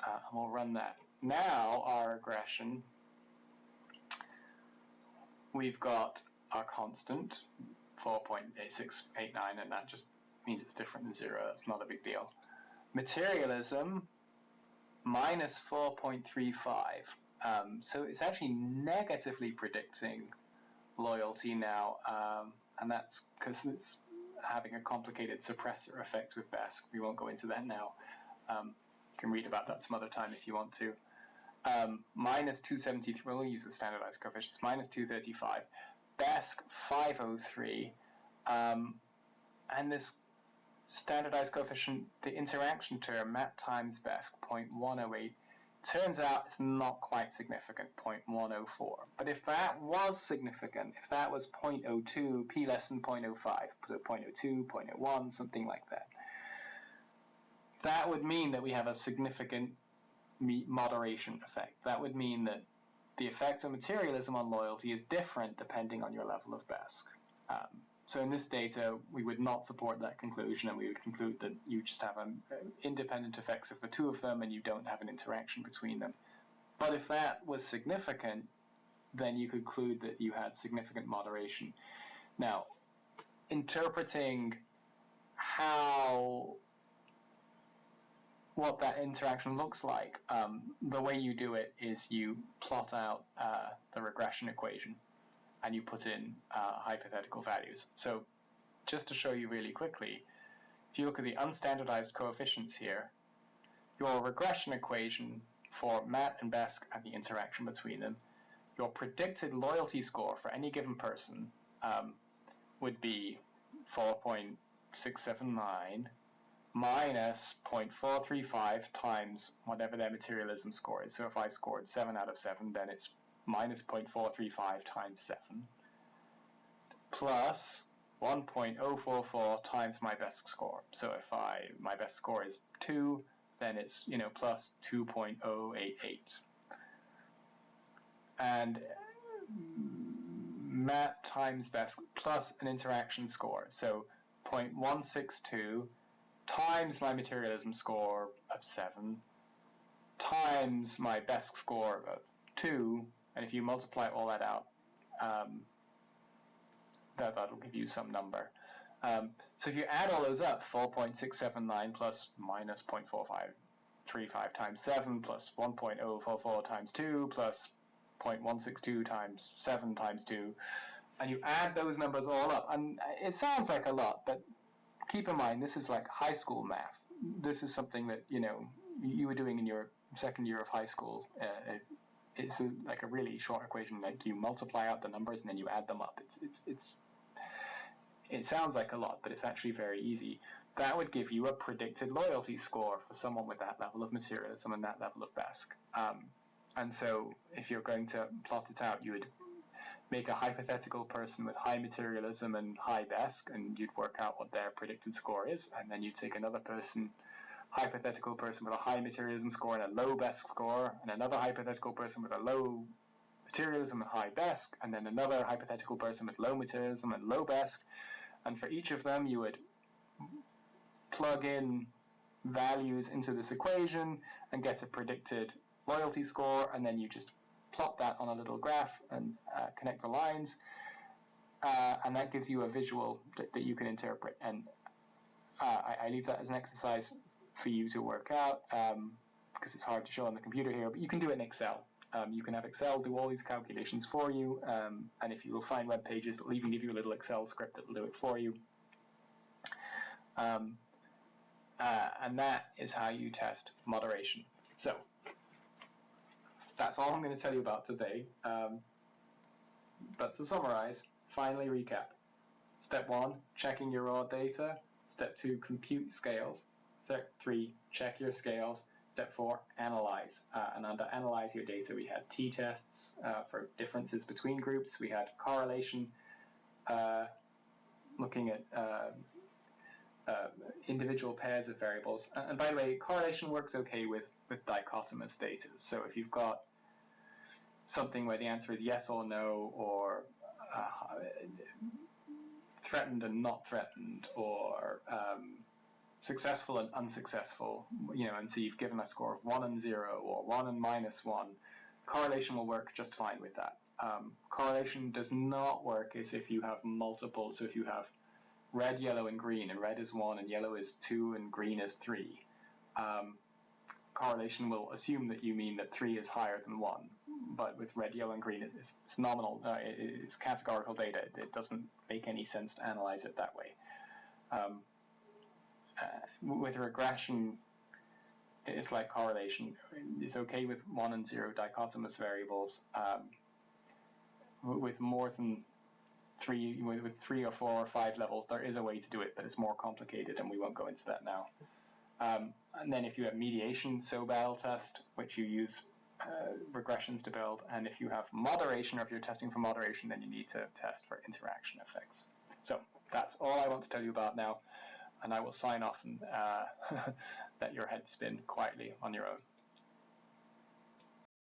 Uh, and we'll run that. Now our regression, we've got our constant, 4.8689, and that just means it's different than zero. That's not a big deal. Materialism, minus 4.35. Um, so it's actually negatively predicting loyalty now, um, and that's because it's having a complicated suppressor effect with BESC. We won't go into that now. Um, you can read about that some other time if you want to. Um, minus 273, we'll use the standardized coefficients, minus 235. BESC 503. Um, and this standardized coefficient, the interaction term, mat times BESC, 0.108, turns out it's not quite significant, 0.104. But if that was significant, if that was 0.02, p less than 0.05, put it 0.02, 0.01, something like that, that would mean that we have a significant moderation effect. That would mean that the effect of materialism on loyalty is different depending on your level of BESC. Um, so in this data, we would not support that conclusion, and we would conclude that you just have an uh, independent effects of the two of them, and you don't have an interaction between them. But if that was significant, then you conclude that you had significant moderation. Now, interpreting how what that interaction looks like, um, the way you do it is you plot out uh, the regression equation and you put in uh, hypothetical values. So just to show you really quickly, if you look at the unstandardized coefficients here, your regression equation for Matt and BESC and the interaction between them, your predicted loyalty score for any given person um, would be 4.679 minus 0.435 times whatever their materialism score is. So if I scored 7 out of 7, then it's minus 0.435 times 7 plus 1.044 times my BESC score. So if I my BESC score is 2, then it's you know plus 2.088. And mat times BESC plus an interaction score. So 0.162 times my materialism score of 7 times my BESC score of 2 and if you multiply all that out, um, that, that'll give you some number. Um, so if you add all those up, 4.679 plus minus 0.4535 times 7 plus 1.044 times 2 plus 0.162 times 7 times 2, and you add those numbers all up, and it sounds like a lot, but keep in mind this is like high school math. This is something that you know you were doing in your second year of high school. Uh, it's a, like a really short equation. Like you multiply out the numbers and then you add them up. It's it's it's it sounds like a lot, but it's actually very easy. That would give you a predicted loyalty score for someone with that level of materialism and that level of BESC. Um, and so if you're going to plot it out, you would make a hypothetical person with high materialism and high BESC, and you'd work out what their predicted score is, and then you take another person, hypothetical person with a high materialism score and a low BESC score, and another hypothetical person with a low materialism and high BESC, and then another hypothetical person with low materialism and low BESC, and for each of them you would plug in values into this equation and get a predicted loyalty score, and then you just plot that on a little graph and uh, connect the lines, uh, and that gives you a visual that, that you can interpret. And uh, I, I, leave that as an exercise for you to work out um, because it's hard to show on the computer here, but you can do it in Excel. Um, you can have Excel do all these calculations for you, um, and if you will find web pages, that will even give you a little Excel script that will do it for you. Um, uh, and that is how you test moderation. So that's all I'm going to tell you about today. Um, but to summarize, finally recap. Step one, checking your raw data. Step two, compute scales. Step three, check your scales. Step four, analyze. Uh, and under analyze your data, we had t-tests uh, for differences between groups. We had correlation, uh, looking at uh, uh, individual pairs of variables. And by the way, correlation works okay with, with dichotomous data. So if you've got something where the answer is yes or no, or uh, threatened and not threatened, or um, successful and unsuccessful, you know, and so you've given a score of 1 and 0, or 1 and minus 1, correlation will work just fine with that. Um, correlation does not work as if you have multiple, so if you have red, yellow, and green, and red is 1, and yellow is 2, and green is 3. Um, correlation will assume that you mean that 3 is higher than 1, but with red, yellow, and green, it's, it's nominal, uh, it's categorical data. It doesn't make any sense to analyze it that way. Um, uh, with regression, it's like correlation. It's okay with 1 and 0 dichotomous variables. Um, with more than three with three or four or five levels, there is a way to do it, but it's more complicated, and we won't go into that now. Um, and then if you have mediation Sobel test, which you use uh, regressions to build, and if you have moderation, or if you're testing for moderation, then you need to test for interaction effects. So that's all I want to tell you about now, and I will sign off and uh, [laughs] let your head spin quietly on your own.